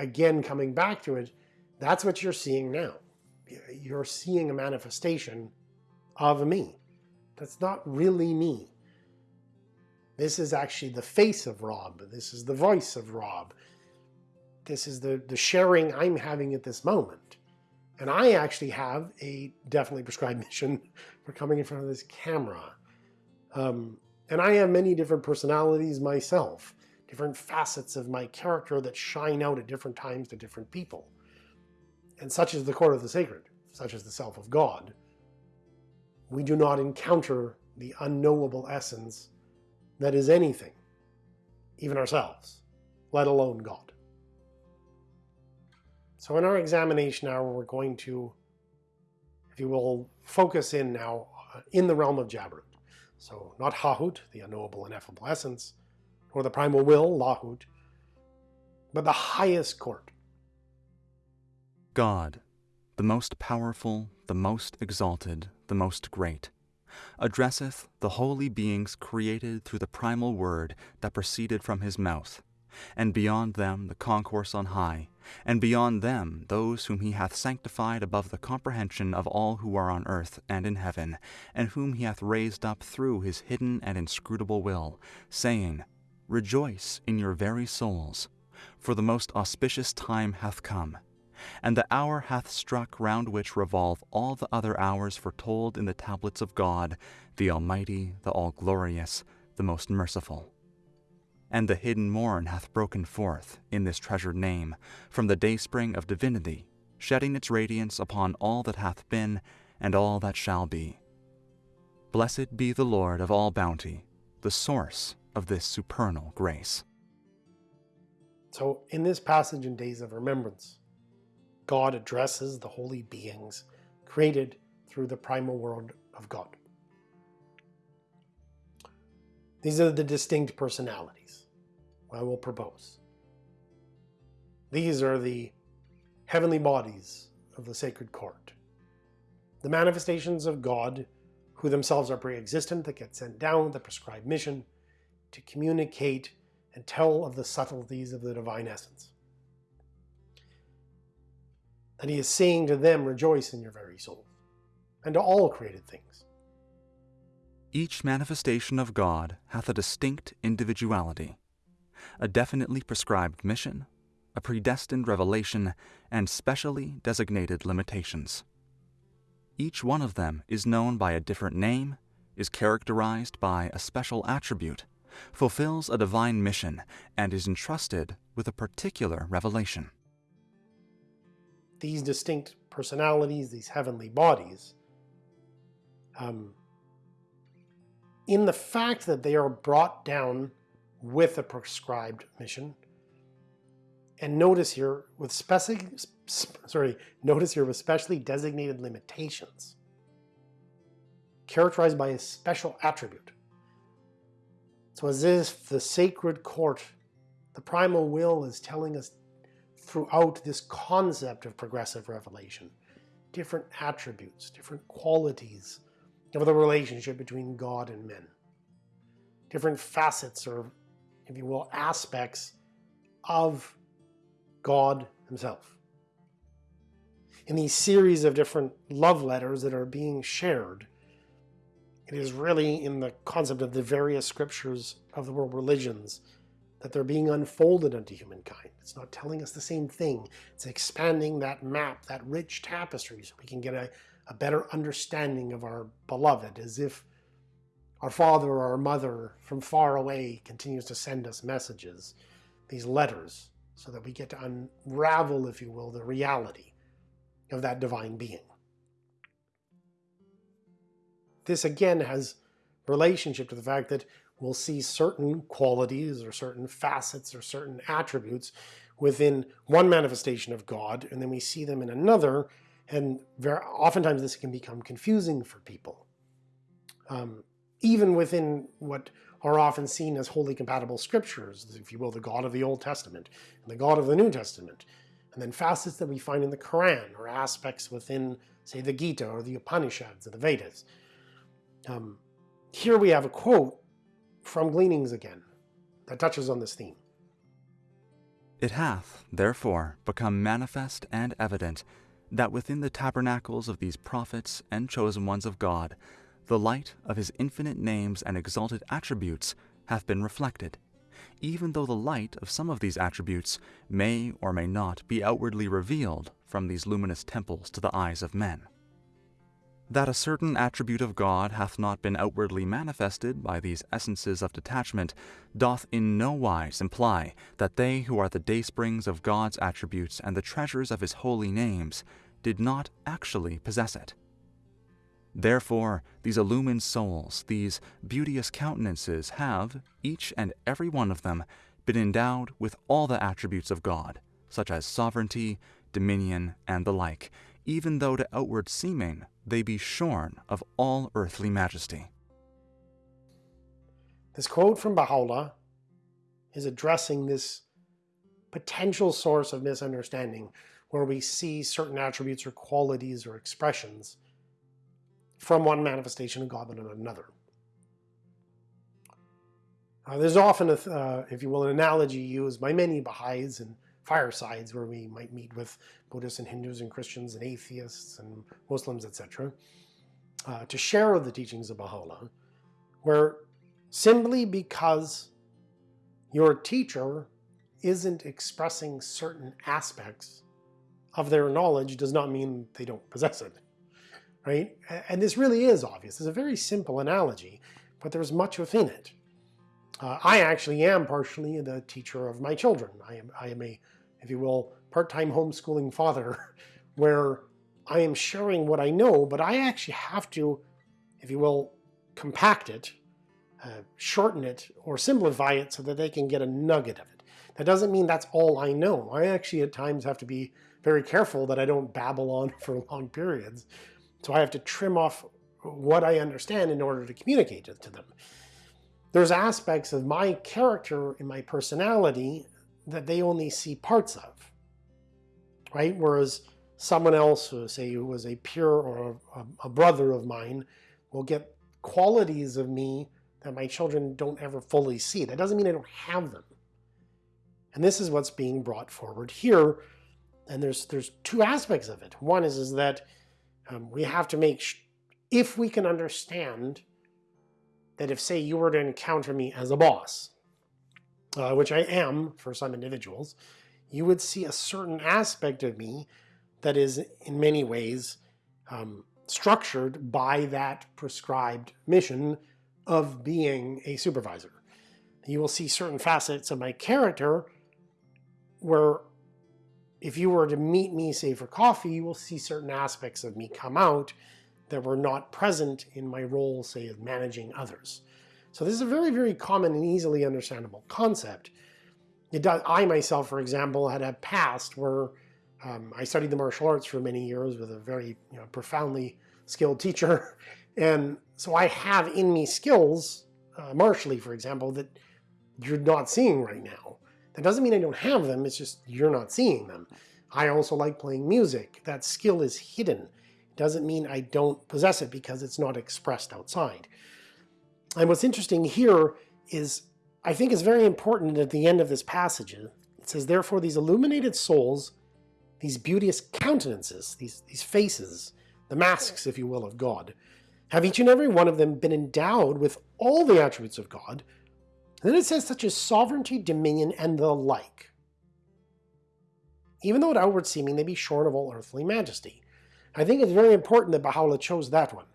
again, coming back to it, that's what you're seeing now. You're seeing a manifestation of me. That's not really me. This is actually the face of Rob. This is the voice of Rob. This is the, the sharing I'm having at this moment. And I actually have a definitely prescribed mission for coming in front of this camera. Um, and I have many different personalities myself, different facets of my character that shine out at different times to different people. And such is the court of the sacred, such is the self of God. We do not encounter the unknowable essence that is anything, even ourselves, let alone God. So in our examination now, we're going to, if you will, focus in now uh, in the realm of Jabarut. So not Hahut, the unknowable ineffable essence, nor the primal will, Lahut, but the highest court. God, the most powerful, the most exalted, the most great, addresseth the holy beings created through the primal word that proceeded from his mouth, and beyond them the concourse on high, and beyond them those whom he hath sanctified above the comprehension of all who are on earth and in heaven, and whom he hath raised up through his hidden and inscrutable will, saying, Rejoice in your very souls, for the most auspicious time hath come, and the hour hath struck round which revolve all the other hours foretold in the tablets of God, the Almighty, the All-Glorious, the most merciful and the hidden morn hath broken forth in this treasured name from the dayspring of divinity, shedding its radiance upon all that hath been and all that shall be. Blessed be the Lord of all bounty, the source of this supernal grace. So in this passage in Days of Remembrance, God addresses the holy beings created through the primal world of God. These are the distinct personalities I will propose. These are the heavenly bodies of the sacred court. The manifestations of God, who themselves are pre-existent, that get sent down with the prescribed mission to communicate and tell of the subtleties of the divine essence. That he is saying to them, rejoice in your very souls, and to all created things. Each manifestation of God hath a distinct individuality, a definitely prescribed mission, a predestined revelation, and specially designated limitations. Each one of them is known by a different name, is characterized by a special attribute, fulfills a divine mission, and is entrusted with a particular revelation. These distinct personalities, these heavenly bodies, um, in the fact that they are brought down with a prescribed mission, and notice here with specific, sorry, notice here with specially designated limitations, characterized by a special attribute. So as if the sacred court, the primal will is telling us throughout this concept of progressive revelation, different attributes, different qualities of the relationship between God and men, different facets or, if you will, aspects of God himself. In these series of different love letters that are being shared, it is really in the concept of the various scriptures of the world religions that they're being unfolded unto humankind. It's not telling us the same thing. It's expanding that map, that rich tapestry, so we can get a, a better understanding of our beloved, as if our father or our mother from far away continues to send us messages, these letters, so that we get to unravel, if you will, the reality of that divine being. This again has relationship to the fact that we'll see certain qualities or certain facets or certain attributes within one manifestation of God, and then we see them in another, and very oftentimes this can become confusing for people. Um, even within what are often seen as wholly compatible scriptures, if you will, the God of the Old Testament and the God of the New Testament, and then facets that we find in the Quran or aspects within, say, the Gita or the Upanishads or the Vedas. Um, here we have a quote from Gleanings again that touches on this theme. It hath, therefore, become manifest and evident that within the tabernacles of these prophets and chosen ones of God, the light of his infinite names and exalted attributes have been reflected, even though the light of some of these attributes may or may not be outwardly revealed from these luminous temples to the eyes of men. That a certain attribute of God hath not been outwardly manifested by these essences of detachment doth in no wise imply that they who are the daysprings of God's attributes and the treasures of his holy names did not actually possess it. Therefore, these illumined souls, these beauteous countenances, have, each and every one of them, been endowed with all the attributes of God, such as sovereignty, dominion, and the like, even though to outward seeming they be shorn of all earthly majesty. This quote from Baha'u'llah is addressing this potential source of misunderstanding where we see certain attributes or qualities or expressions from one manifestation of God but another. Uh, there's often, a, uh, if you will, an analogy used by many Baha'is and firesides where we might meet with Buddhists and Hindus and Christians and atheists and Muslims, etc., uh, to share the teachings of Baha'u'llah, where simply because your teacher isn't expressing certain aspects of their knowledge does not mean they don't possess it, right? And this really is obvious. It's a very simple analogy, but there's much within it. Uh, I actually am partially the teacher of my children. I am, I am a if you will, part-time homeschooling father, where I am sharing what I know, but I actually have to, if you will, compact it, uh, shorten it, or simplify it so that they can get a nugget of it. That doesn't mean that's all I know. I actually at times have to be very careful that I don't babble on for long periods. So I have to trim off what I understand in order to communicate it to them. There's aspects of my character and my personality that they only see parts of, right? Whereas someone else, say who was a peer or a, a brother of mine, will get qualities of me that my children don't ever fully see. That doesn't mean I don't have them. And this is what's being brought forward here. And there's there's two aspects of it. One is, is that um, we have to make, if we can understand that if, say, you were to encounter me as a boss, uh, which I am for some individuals, you would see a certain aspect of me that is in many ways um, structured by that prescribed mission of being a supervisor. You will see certain facets of my character where if you were to meet me, say, for coffee, you will see certain aspects of me come out that were not present in my role, say, of managing others. So this is a very, very common and easily understandable concept. It does, I myself, for example, had a past where um, I studied the martial arts for many years with a very you know, profoundly skilled teacher. And so I have in me skills, uh, martially, for example, that you're not seeing right now. That doesn't mean I don't have them, it's just you're not seeing them. I also like playing music. That skill is hidden. Doesn't mean I don't possess it because it's not expressed outside. And what's interesting here is, I think is very important at the end of this passage. It says, therefore these illuminated souls, these beauteous countenances, these, these faces, the masks, if you will, of God, have each and every one of them been endowed with all the attributes of God. And then it says such as sovereignty, dominion, and the like. Even though at outward seeming they be shorn of all earthly majesty. I think it's very important that Baha'u'llah chose that one.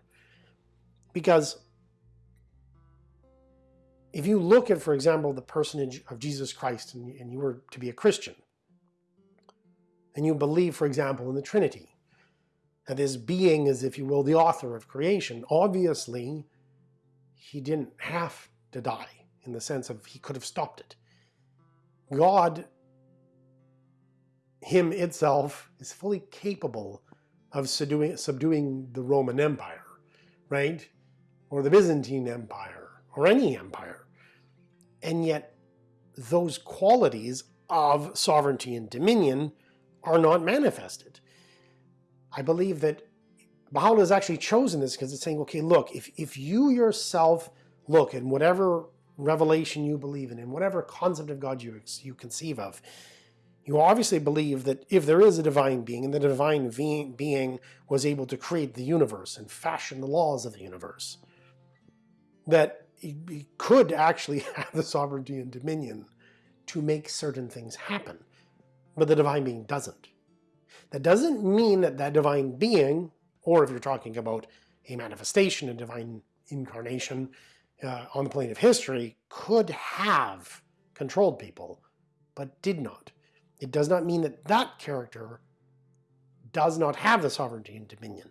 Because if you look at, for example, the personage of Jesus Christ and, and you were to be a Christian, and you believe, for example, in the Trinity, that his being is, if you will, the author of creation, obviously he didn't have to die in the sense of he could have stopped it. God, him itself, is fully capable of subduing, subduing the Roman Empire, right? Or the Byzantine Empire, or any empire. And yet those qualities of sovereignty and dominion are not manifested. I believe that Baha'u'llah has actually chosen this because it's saying, okay, look, if, if you yourself look in whatever revelation you believe in, in whatever concept of God you, you conceive of, you obviously believe that if there is a divine being, and the divine being was able to create the universe and fashion the laws of the universe, that he, could actually have the sovereignty and dominion to make certain things happen, but the divine being doesn't. That doesn't mean that that divine being, or if you're talking about a manifestation, a divine incarnation uh, on the plane of history, could have controlled people, but did not. It does not mean that that character does not have the sovereignty and dominion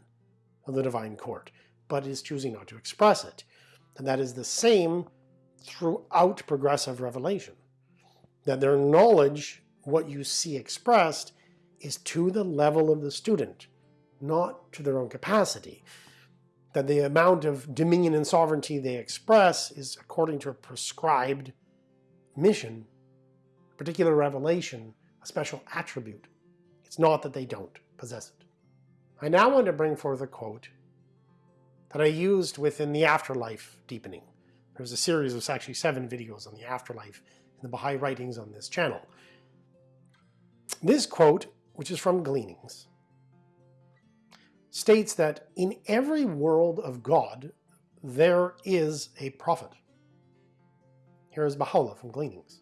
of the divine court, but is choosing not to express it. And that is the same throughout progressive revelation. That their knowledge, what you see expressed, is to the level of the student, not to their own capacity. That the amount of dominion and sovereignty they express is according to a prescribed mission, particular revelation, a special attribute. It's not that they don't possess it. I now want to bring forth a quote that I used within the afterlife deepening. There's a series of actually seven videos on the afterlife in the Baha'i writings on this channel. This quote, which is from Gleanings, states that in every world of God, there is a prophet. Here is Baha'u'llah from Gleanings.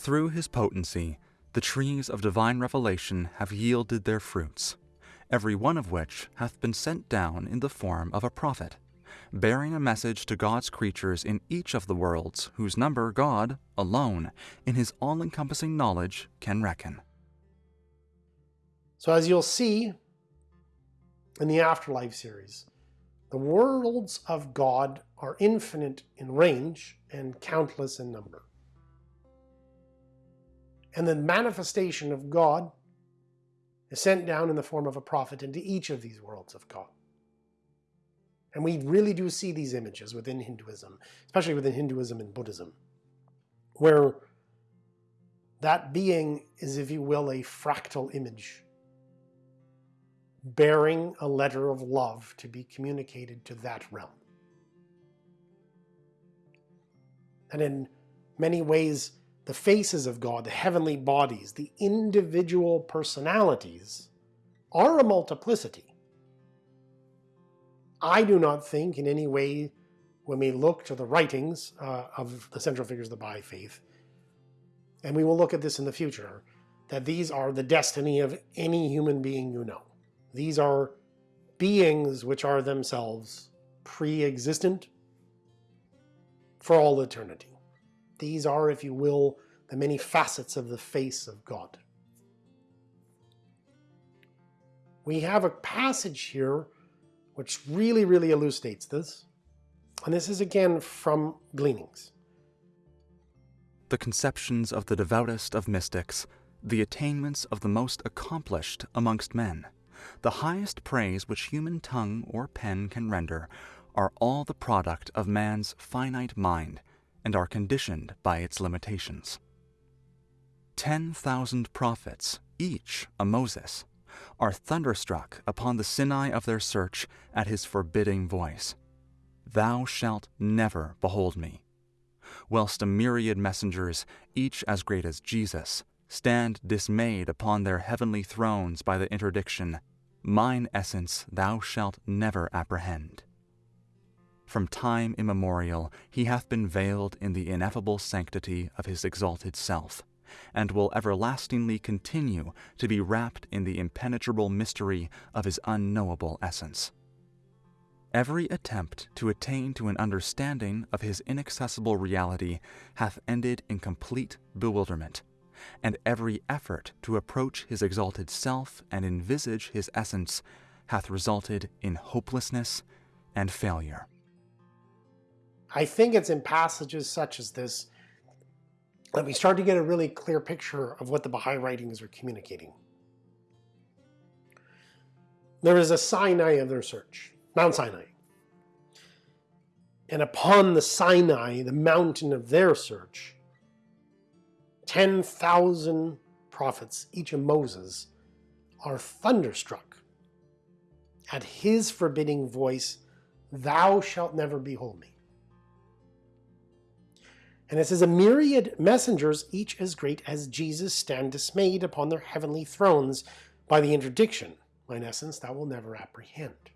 Through his potency, the trees of divine revelation have yielded their fruits every one of which hath been sent down in the form of a prophet, bearing a message to God's creatures in each of the worlds, whose number God, alone, in his all-encompassing knowledge, can reckon. So as you'll see in the Afterlife series, the worlds of God are infinite in range and countless in number. And the manifestation of God is sent down in the form of a prophet into each of these worlds of God. And we really do see these images within Hinduism, especially within Hinduism and Buddhism, where that being is, if you will, a fractal image bearing a letter of love to be communicated to that realm. And in many ways, the faces of God, the heavenly bodies, the individual personalities, are a multiplicity. I do not think in any way, when we look to the writings uh, of the central figures of the Baha'i faith, and we will look at this in the future, that these are the destiny of any human being you know. These are beings which are themselves pre-existent for all eternity. These are, if you will, the many facets of the face of God. We have a passage here which really, really elucidates this. And this is again from Gleanings. The conceptions of the devoutest of mystics, the attainments of the most accomplished amongst men, the highest praise which human tongue or pen can render, are all the product of man's finite mind and are conditioned by its limitations. Ten thousand prophets, each a Moses, are thunderstruck upon the Sinai of their search at his forbidding voice. Thou shalt never behold me. Whilst a myriad messengers, each as great as Jesus, stand dismayed upon their heavenly thrones by the interdiction, Mine essence thou shalt never apprehend. From time immemorial he hath been veiled in the ineffable sanctity of his exalted self, and will everlastingly continue to be wrapped in the impenetrable mystery of his unknowable essence. Every attempt to attain to an understanding of his inaccessible reality hath ended in complete bewilderment, and every effort to approach his exalted self and envisage his essence hath resulted in hopelessness and failure. I think it's in passages such as this that we start to get a really clear picture of what the Baha'i writings are communicating. There is a Sinai of their search, Mount Sinai. And upon the Sinai, the mountain of their search, 10,000 prophets, each a Moses, are thunderstruck at his forbidding voice, Thou shalt never behold me. And it says, A myriad messengers, each as great as Jesus, stand dismayed upon their heavenly thrones by the interdiction. In essence, thou will never apprehend.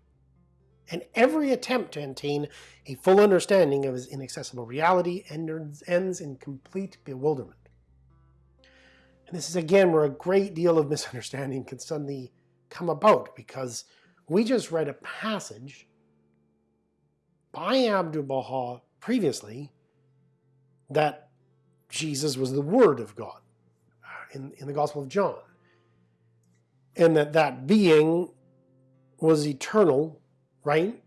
and every attempt to attain a full understanding of his inaccessible reality ends in complete bewilderment. And this is again where a great deal of misunderstanding can suddenly come about because we just read a passage by Abdu'l-Baha previously that Jesus was the Word of God uh, in, in the Gospel of John. And that that being was eternal, right?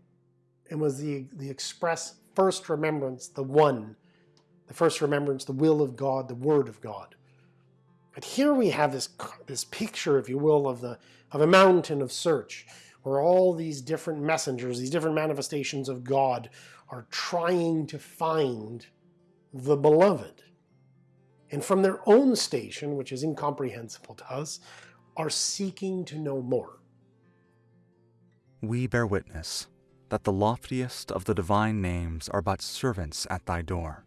And was the, the express first remembrance, the one, the first remembrance, the will of God, the Word of God. But here we have this, this picture, if you will, of, the, of a mountain of search, where all these different messengers, these different manifestations of God are trying to find the beloved. And from their own station, which is incomprehensible to us, are seeking to know more. We bear witness that the loftiest of the divine names are but servants at thy door,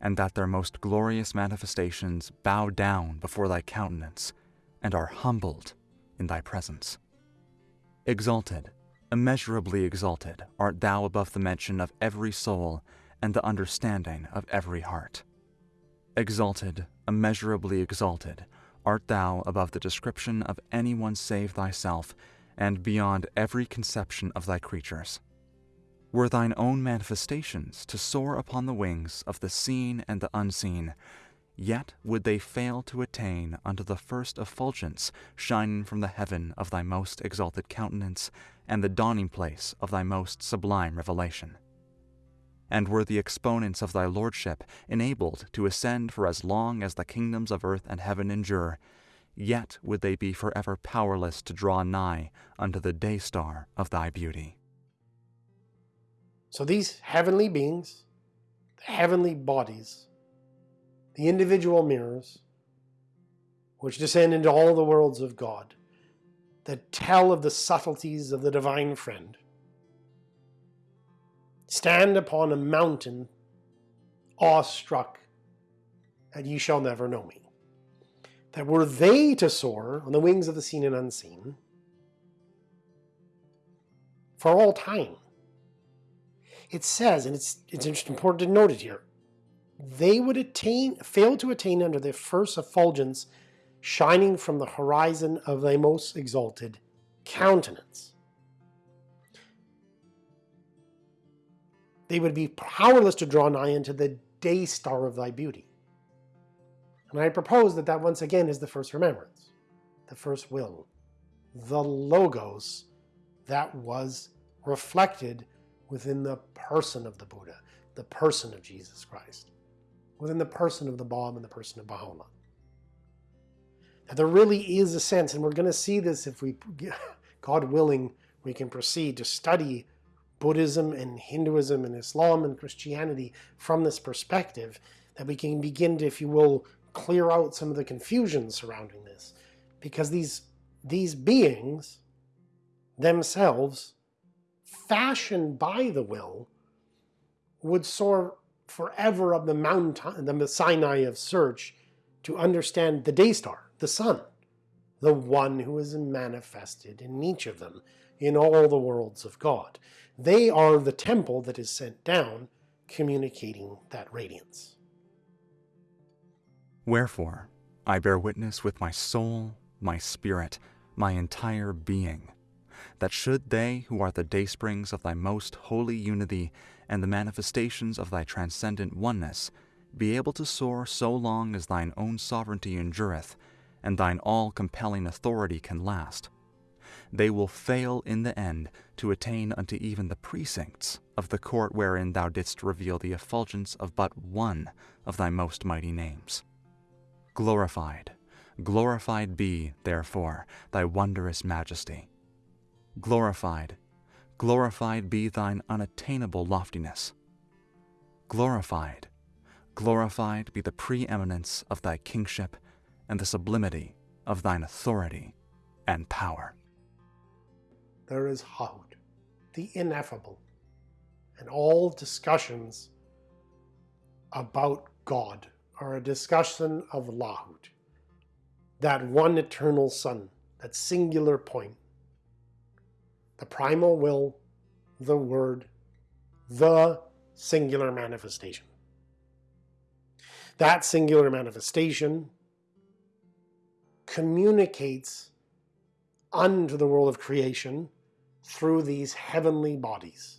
and that their most glorious manifestations bow down before thy countenance and are humbled in thy presence. Exalted, immeasurably exalted, art thou above the mention of every soul and the understanding of every heart. Exalted, immeasurably exalted, art thou above the description of any one save thyself, and beyond every conception of thy creatures. Were thine own manifestations to soar upon the wings of the seen and the unseen, yet would they fail to attain unto the first effulgence shining from the heaven of thy most exalted countenance, and the dawning place of thy most sublime revelation and were the exponents of thy lordship enabled to ascend for as long as the kingdoms of earth and heaven endure, yet would they be forever powerless to draw nigh unto the day star of thy beauty. So these heavenly beings, the heavenly bodies, the individual mirrors, which descend into all the worlds of God, that tell of the subtleties of the divine friend, stand upon a mountain, awestruck, and ye shall never know me. That were they to soar on the wings of the seen and unseen for all time. It says, and it's it's important to note it here, they would attain fail to attain under the first effulgence shining from the horizon of thy most exalted countenance. They would be powerless to draw nigh unto the day star of thy beauty. And I propose that that once again is the first remembrance, the first will, the logos that was reflected within the person of the Buddha, the person of Jesus Christ, within the person of the Bab and the person of Baha'u'llah. Now, there really is a sense, and we're going to see this if we, God willing, we can proceed to study Buddhism and Hinduism and Islam and Christianity from this perspective, that we can begin to, if you will, clear out some of the confusion surrounding this. Because these, these beings themselves, fashioned by the will, would soar forever up the mountain, the Sinai of search, to understand the day star, the sun, the one who is manifested in each of them, in all the worlds of God. They are the temple that is sent down, communicating that radiance. Wherefore, I bear witness with my soul, my spirit, my entire being, that should they who are the daysprings of thy most holy unity and the manifestations of thy transcendent oneness be able to soar so long as thine own sovereignty endureth, and thine all-compelling authority can last, they will fail in the end to attain unto even the precincts of the court wherein thou didst reveal the effulgence of but one of thy most mighty names. Glorified, glorified be, therefore, thy wondrous majesty. Glorified, glorified be thine unattainable loftiness. Glorified, glorified be the preeminence of thy kingship and the sublimity of thine authority and power there is Hahut, the ineffable, and all discussions about God are a discussion of Lahut, that one eternal Sun, that singular point, the primal will, the word, the singular manifestation. That singular manifestation communicates unto the world of creation through these heavenly bodies,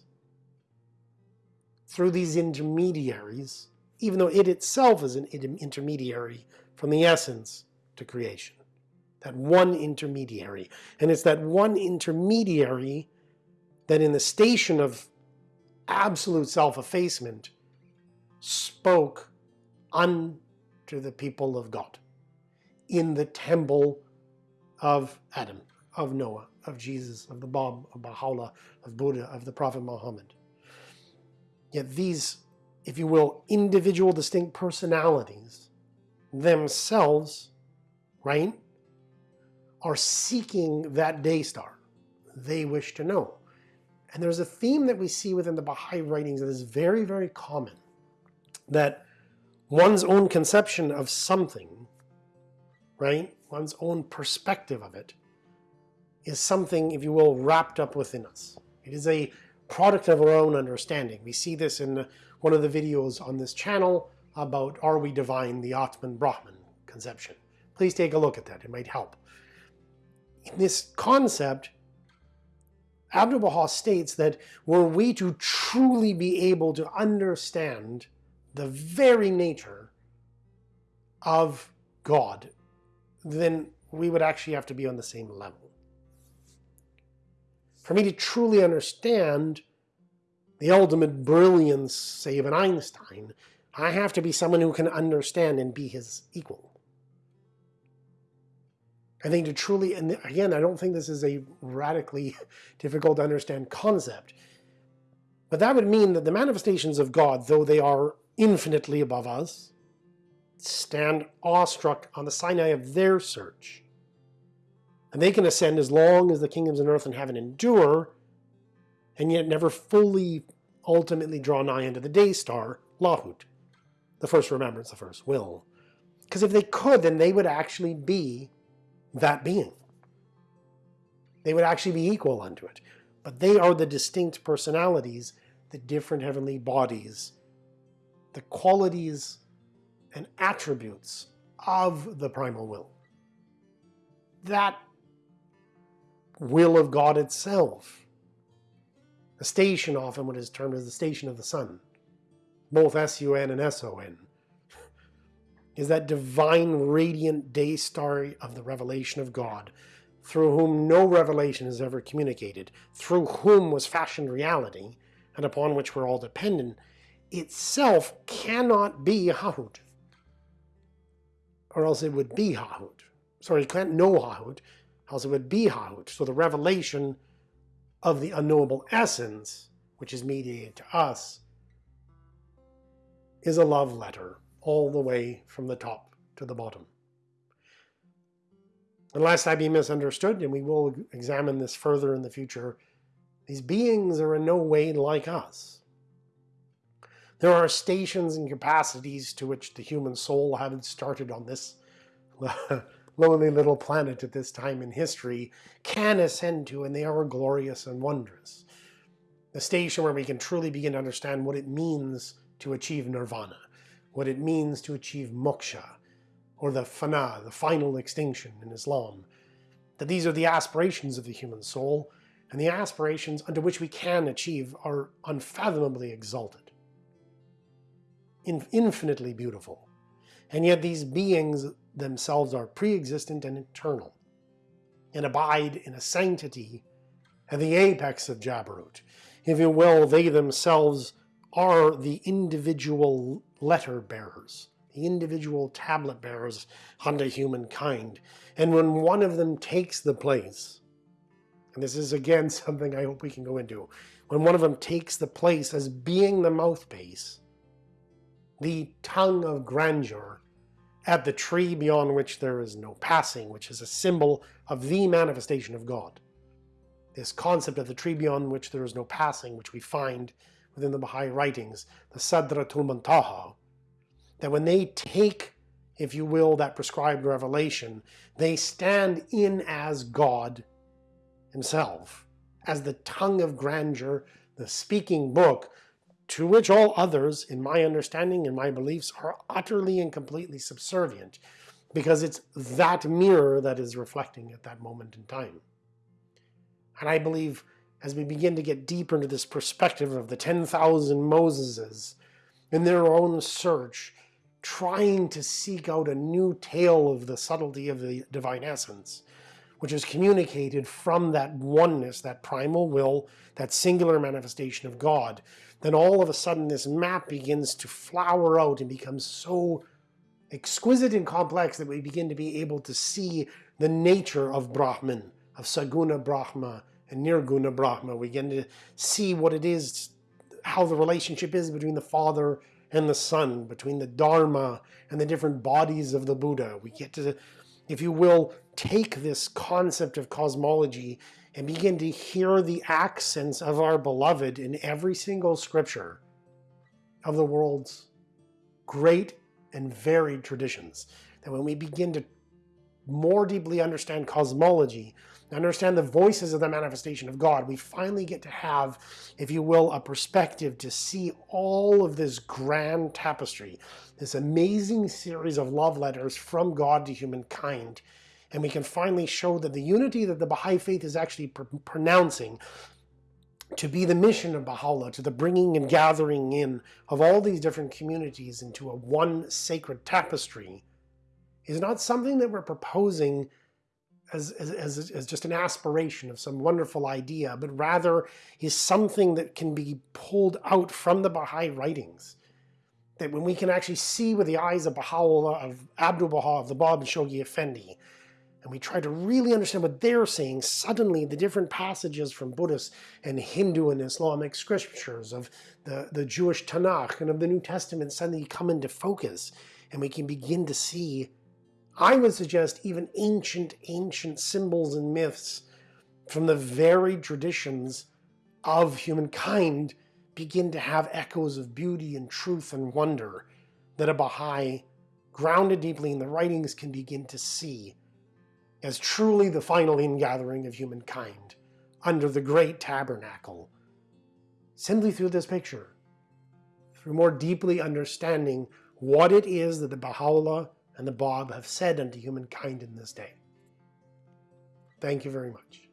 through these intermediaries, even though it itself is an intermediary from the essence to creation. That one intermediary. And it's that one intermediary that in the station of absolute self-effacement spoke unto the people of God in the temple of Adam, of Noah, of Jesus, of the Bab, of Baha'u'llah, of Buddha, of the Prophet Muhammad. Yet these, if you will, individual distinct personalities themselves, right, are seeking that day star. They wish to know. And there's a theme that we see within the Baha'i writings that is very, very common. That one's own conception of something, right, one's own perspective of it, is something, if you will, wrapped up within us. It is a product of our own understanding. We see this in one of the videos on this channel about Are We Divine, the Atman Brahman conception. Please take a look at that, it might help. In this concept, Abdu'l-Baha states that were we to truly be able to understand the very nature of God, then we would actually have to be on the same level. For me to truly understand the ultimate brilliance, say, of an Einstein, I have to be someone who can understand and be his equal. I think to truly, and again, I don't think this is a radically difficult to understand concept, but that would mean that the manifestations of God, though they are infinitely above us, stand awestruck on the Sinai of their search. And they can ascend as long as the kingdoms on earth and heaven endure, and yet never fully ultimately draw nigh unto the day star, Lahut, the first remembrance, the first will. Because if they could, then they would actually be that being. They would actually be equal unto it. But they are the distinct personalities, the different heavenly bodies, the qualities and attributes of the primal will. That will of God itself. The station often what is termed as the station of the sun, both S-U-N and S-O-N is that divine radiant day star of the revelation of God, through whom no revelation is ever communicated, through whom was fashioned reality, and upon which we're all dependent, itself cannot be Hahut. Or else it would be Hahut. Sorry, it can't know Hahut, be Hahut. So the revelation of the unknowable essence, which is mediated to us, is a love letter all the way from the top to the bottom. Unless I be misunderstood, and we will examine this further in the future, these beings are in no way like us. There are stations and capacities to which the human soul, having started on this lowly little planet at this time in history, can ascend to, and they are glorious and wondrous. The station where we can truly begin to understand what it means to achieve nirvana what it means to achieve moksha, or the fana, the final extinction in Islam. That these are the aspirations of the human soul, and the aspirations unto which we can achieve are unfathomably exalted, infinitely beautiful. And yet these beings themselves are pre-existent and eternal, and abide in a sanctity at the apex of Jabarut. If you will, they themselves are the individual letter bearers, the individual tablet bearers unto humankind. And when one of them takes the place, and this is again something I hope we can go into, when one of them takes the place as being the mouthpiece, the tongue of grandeur, at the tree beyond which there is no passing, which is a symbol of the manifestation of God. This concept of the tree beyond which there is no passing, which we find within the Baha'i writings, the Sadratul Muntaha, that when they take, if you will, that prescribed revelation, they stand in as God himself, as the tongue of grandeur, the speaking book to which all others, in my understanding and my beliefs, are utterly and completely subservient because it's that mirror that is reflecting at that moment in time. And I believe as we begin to get deeper into this perspective of the 10,000 Moseses in their own search, trying to seek out a new tale of the subtlety of the divine essence, which is communicated from that oneness, that primal will, that singular manifestation of God, then all of a sudden this map begins to flower out and becomes so exquisite and complex that we begin to be able to see the nature of Brahman, of Saguna Brahma and Nirguna Brahma. We begin to see what it is, how the relationship is between the Father and the Son, between the Dharma and the different bodies of the Buddha. We get to, if you will, take this concept of cosmology and begin to hear the accents of our beloved in every single scripture of the world's great and varied traditions. That when we begin to more deeply understand cosmology, understand the voices of the manifestation of God, we finally get to have, if you will, a perspective to see all of this grand tapestry, this amazing series of love letters from God to humankind. And we can finally show that the unity that the Baha'i faith is actually pr pronouncing to be the mission of Baha'u'llah, to the bringing and gathering in of all these different communities into a one sacred tapestry, is not something that we're proposing as, as, as, just an aspiration of some wonderful idea, but rather is something that can be pulled out from the Baha'i writings. That when we can actually see with the eyes of Baha'u'llah, of Abdu'l-Baha, of the Bab and Shoghi Effendi, and we try to really understand what they're saying, suddenly the different passages from Buddhist and Hindu and Islamic scriptures, of the, the Jewish Tanakh and of the New Testament suddenly come into focus, and we can begin to see I would suggest even ancient, ancient symbols and myths from the varied traditions of humankind begin to have echoes of beauty and truth and wonder that a Baha'i, grounded deeply in the writings, can begin to see as truly the final ingathering of humankind under the great tabernacle, simply through this picture, through more deeply understanding what it is that the Baha'u'llah and the Bab have said unto humankind in this day. Thank you very much.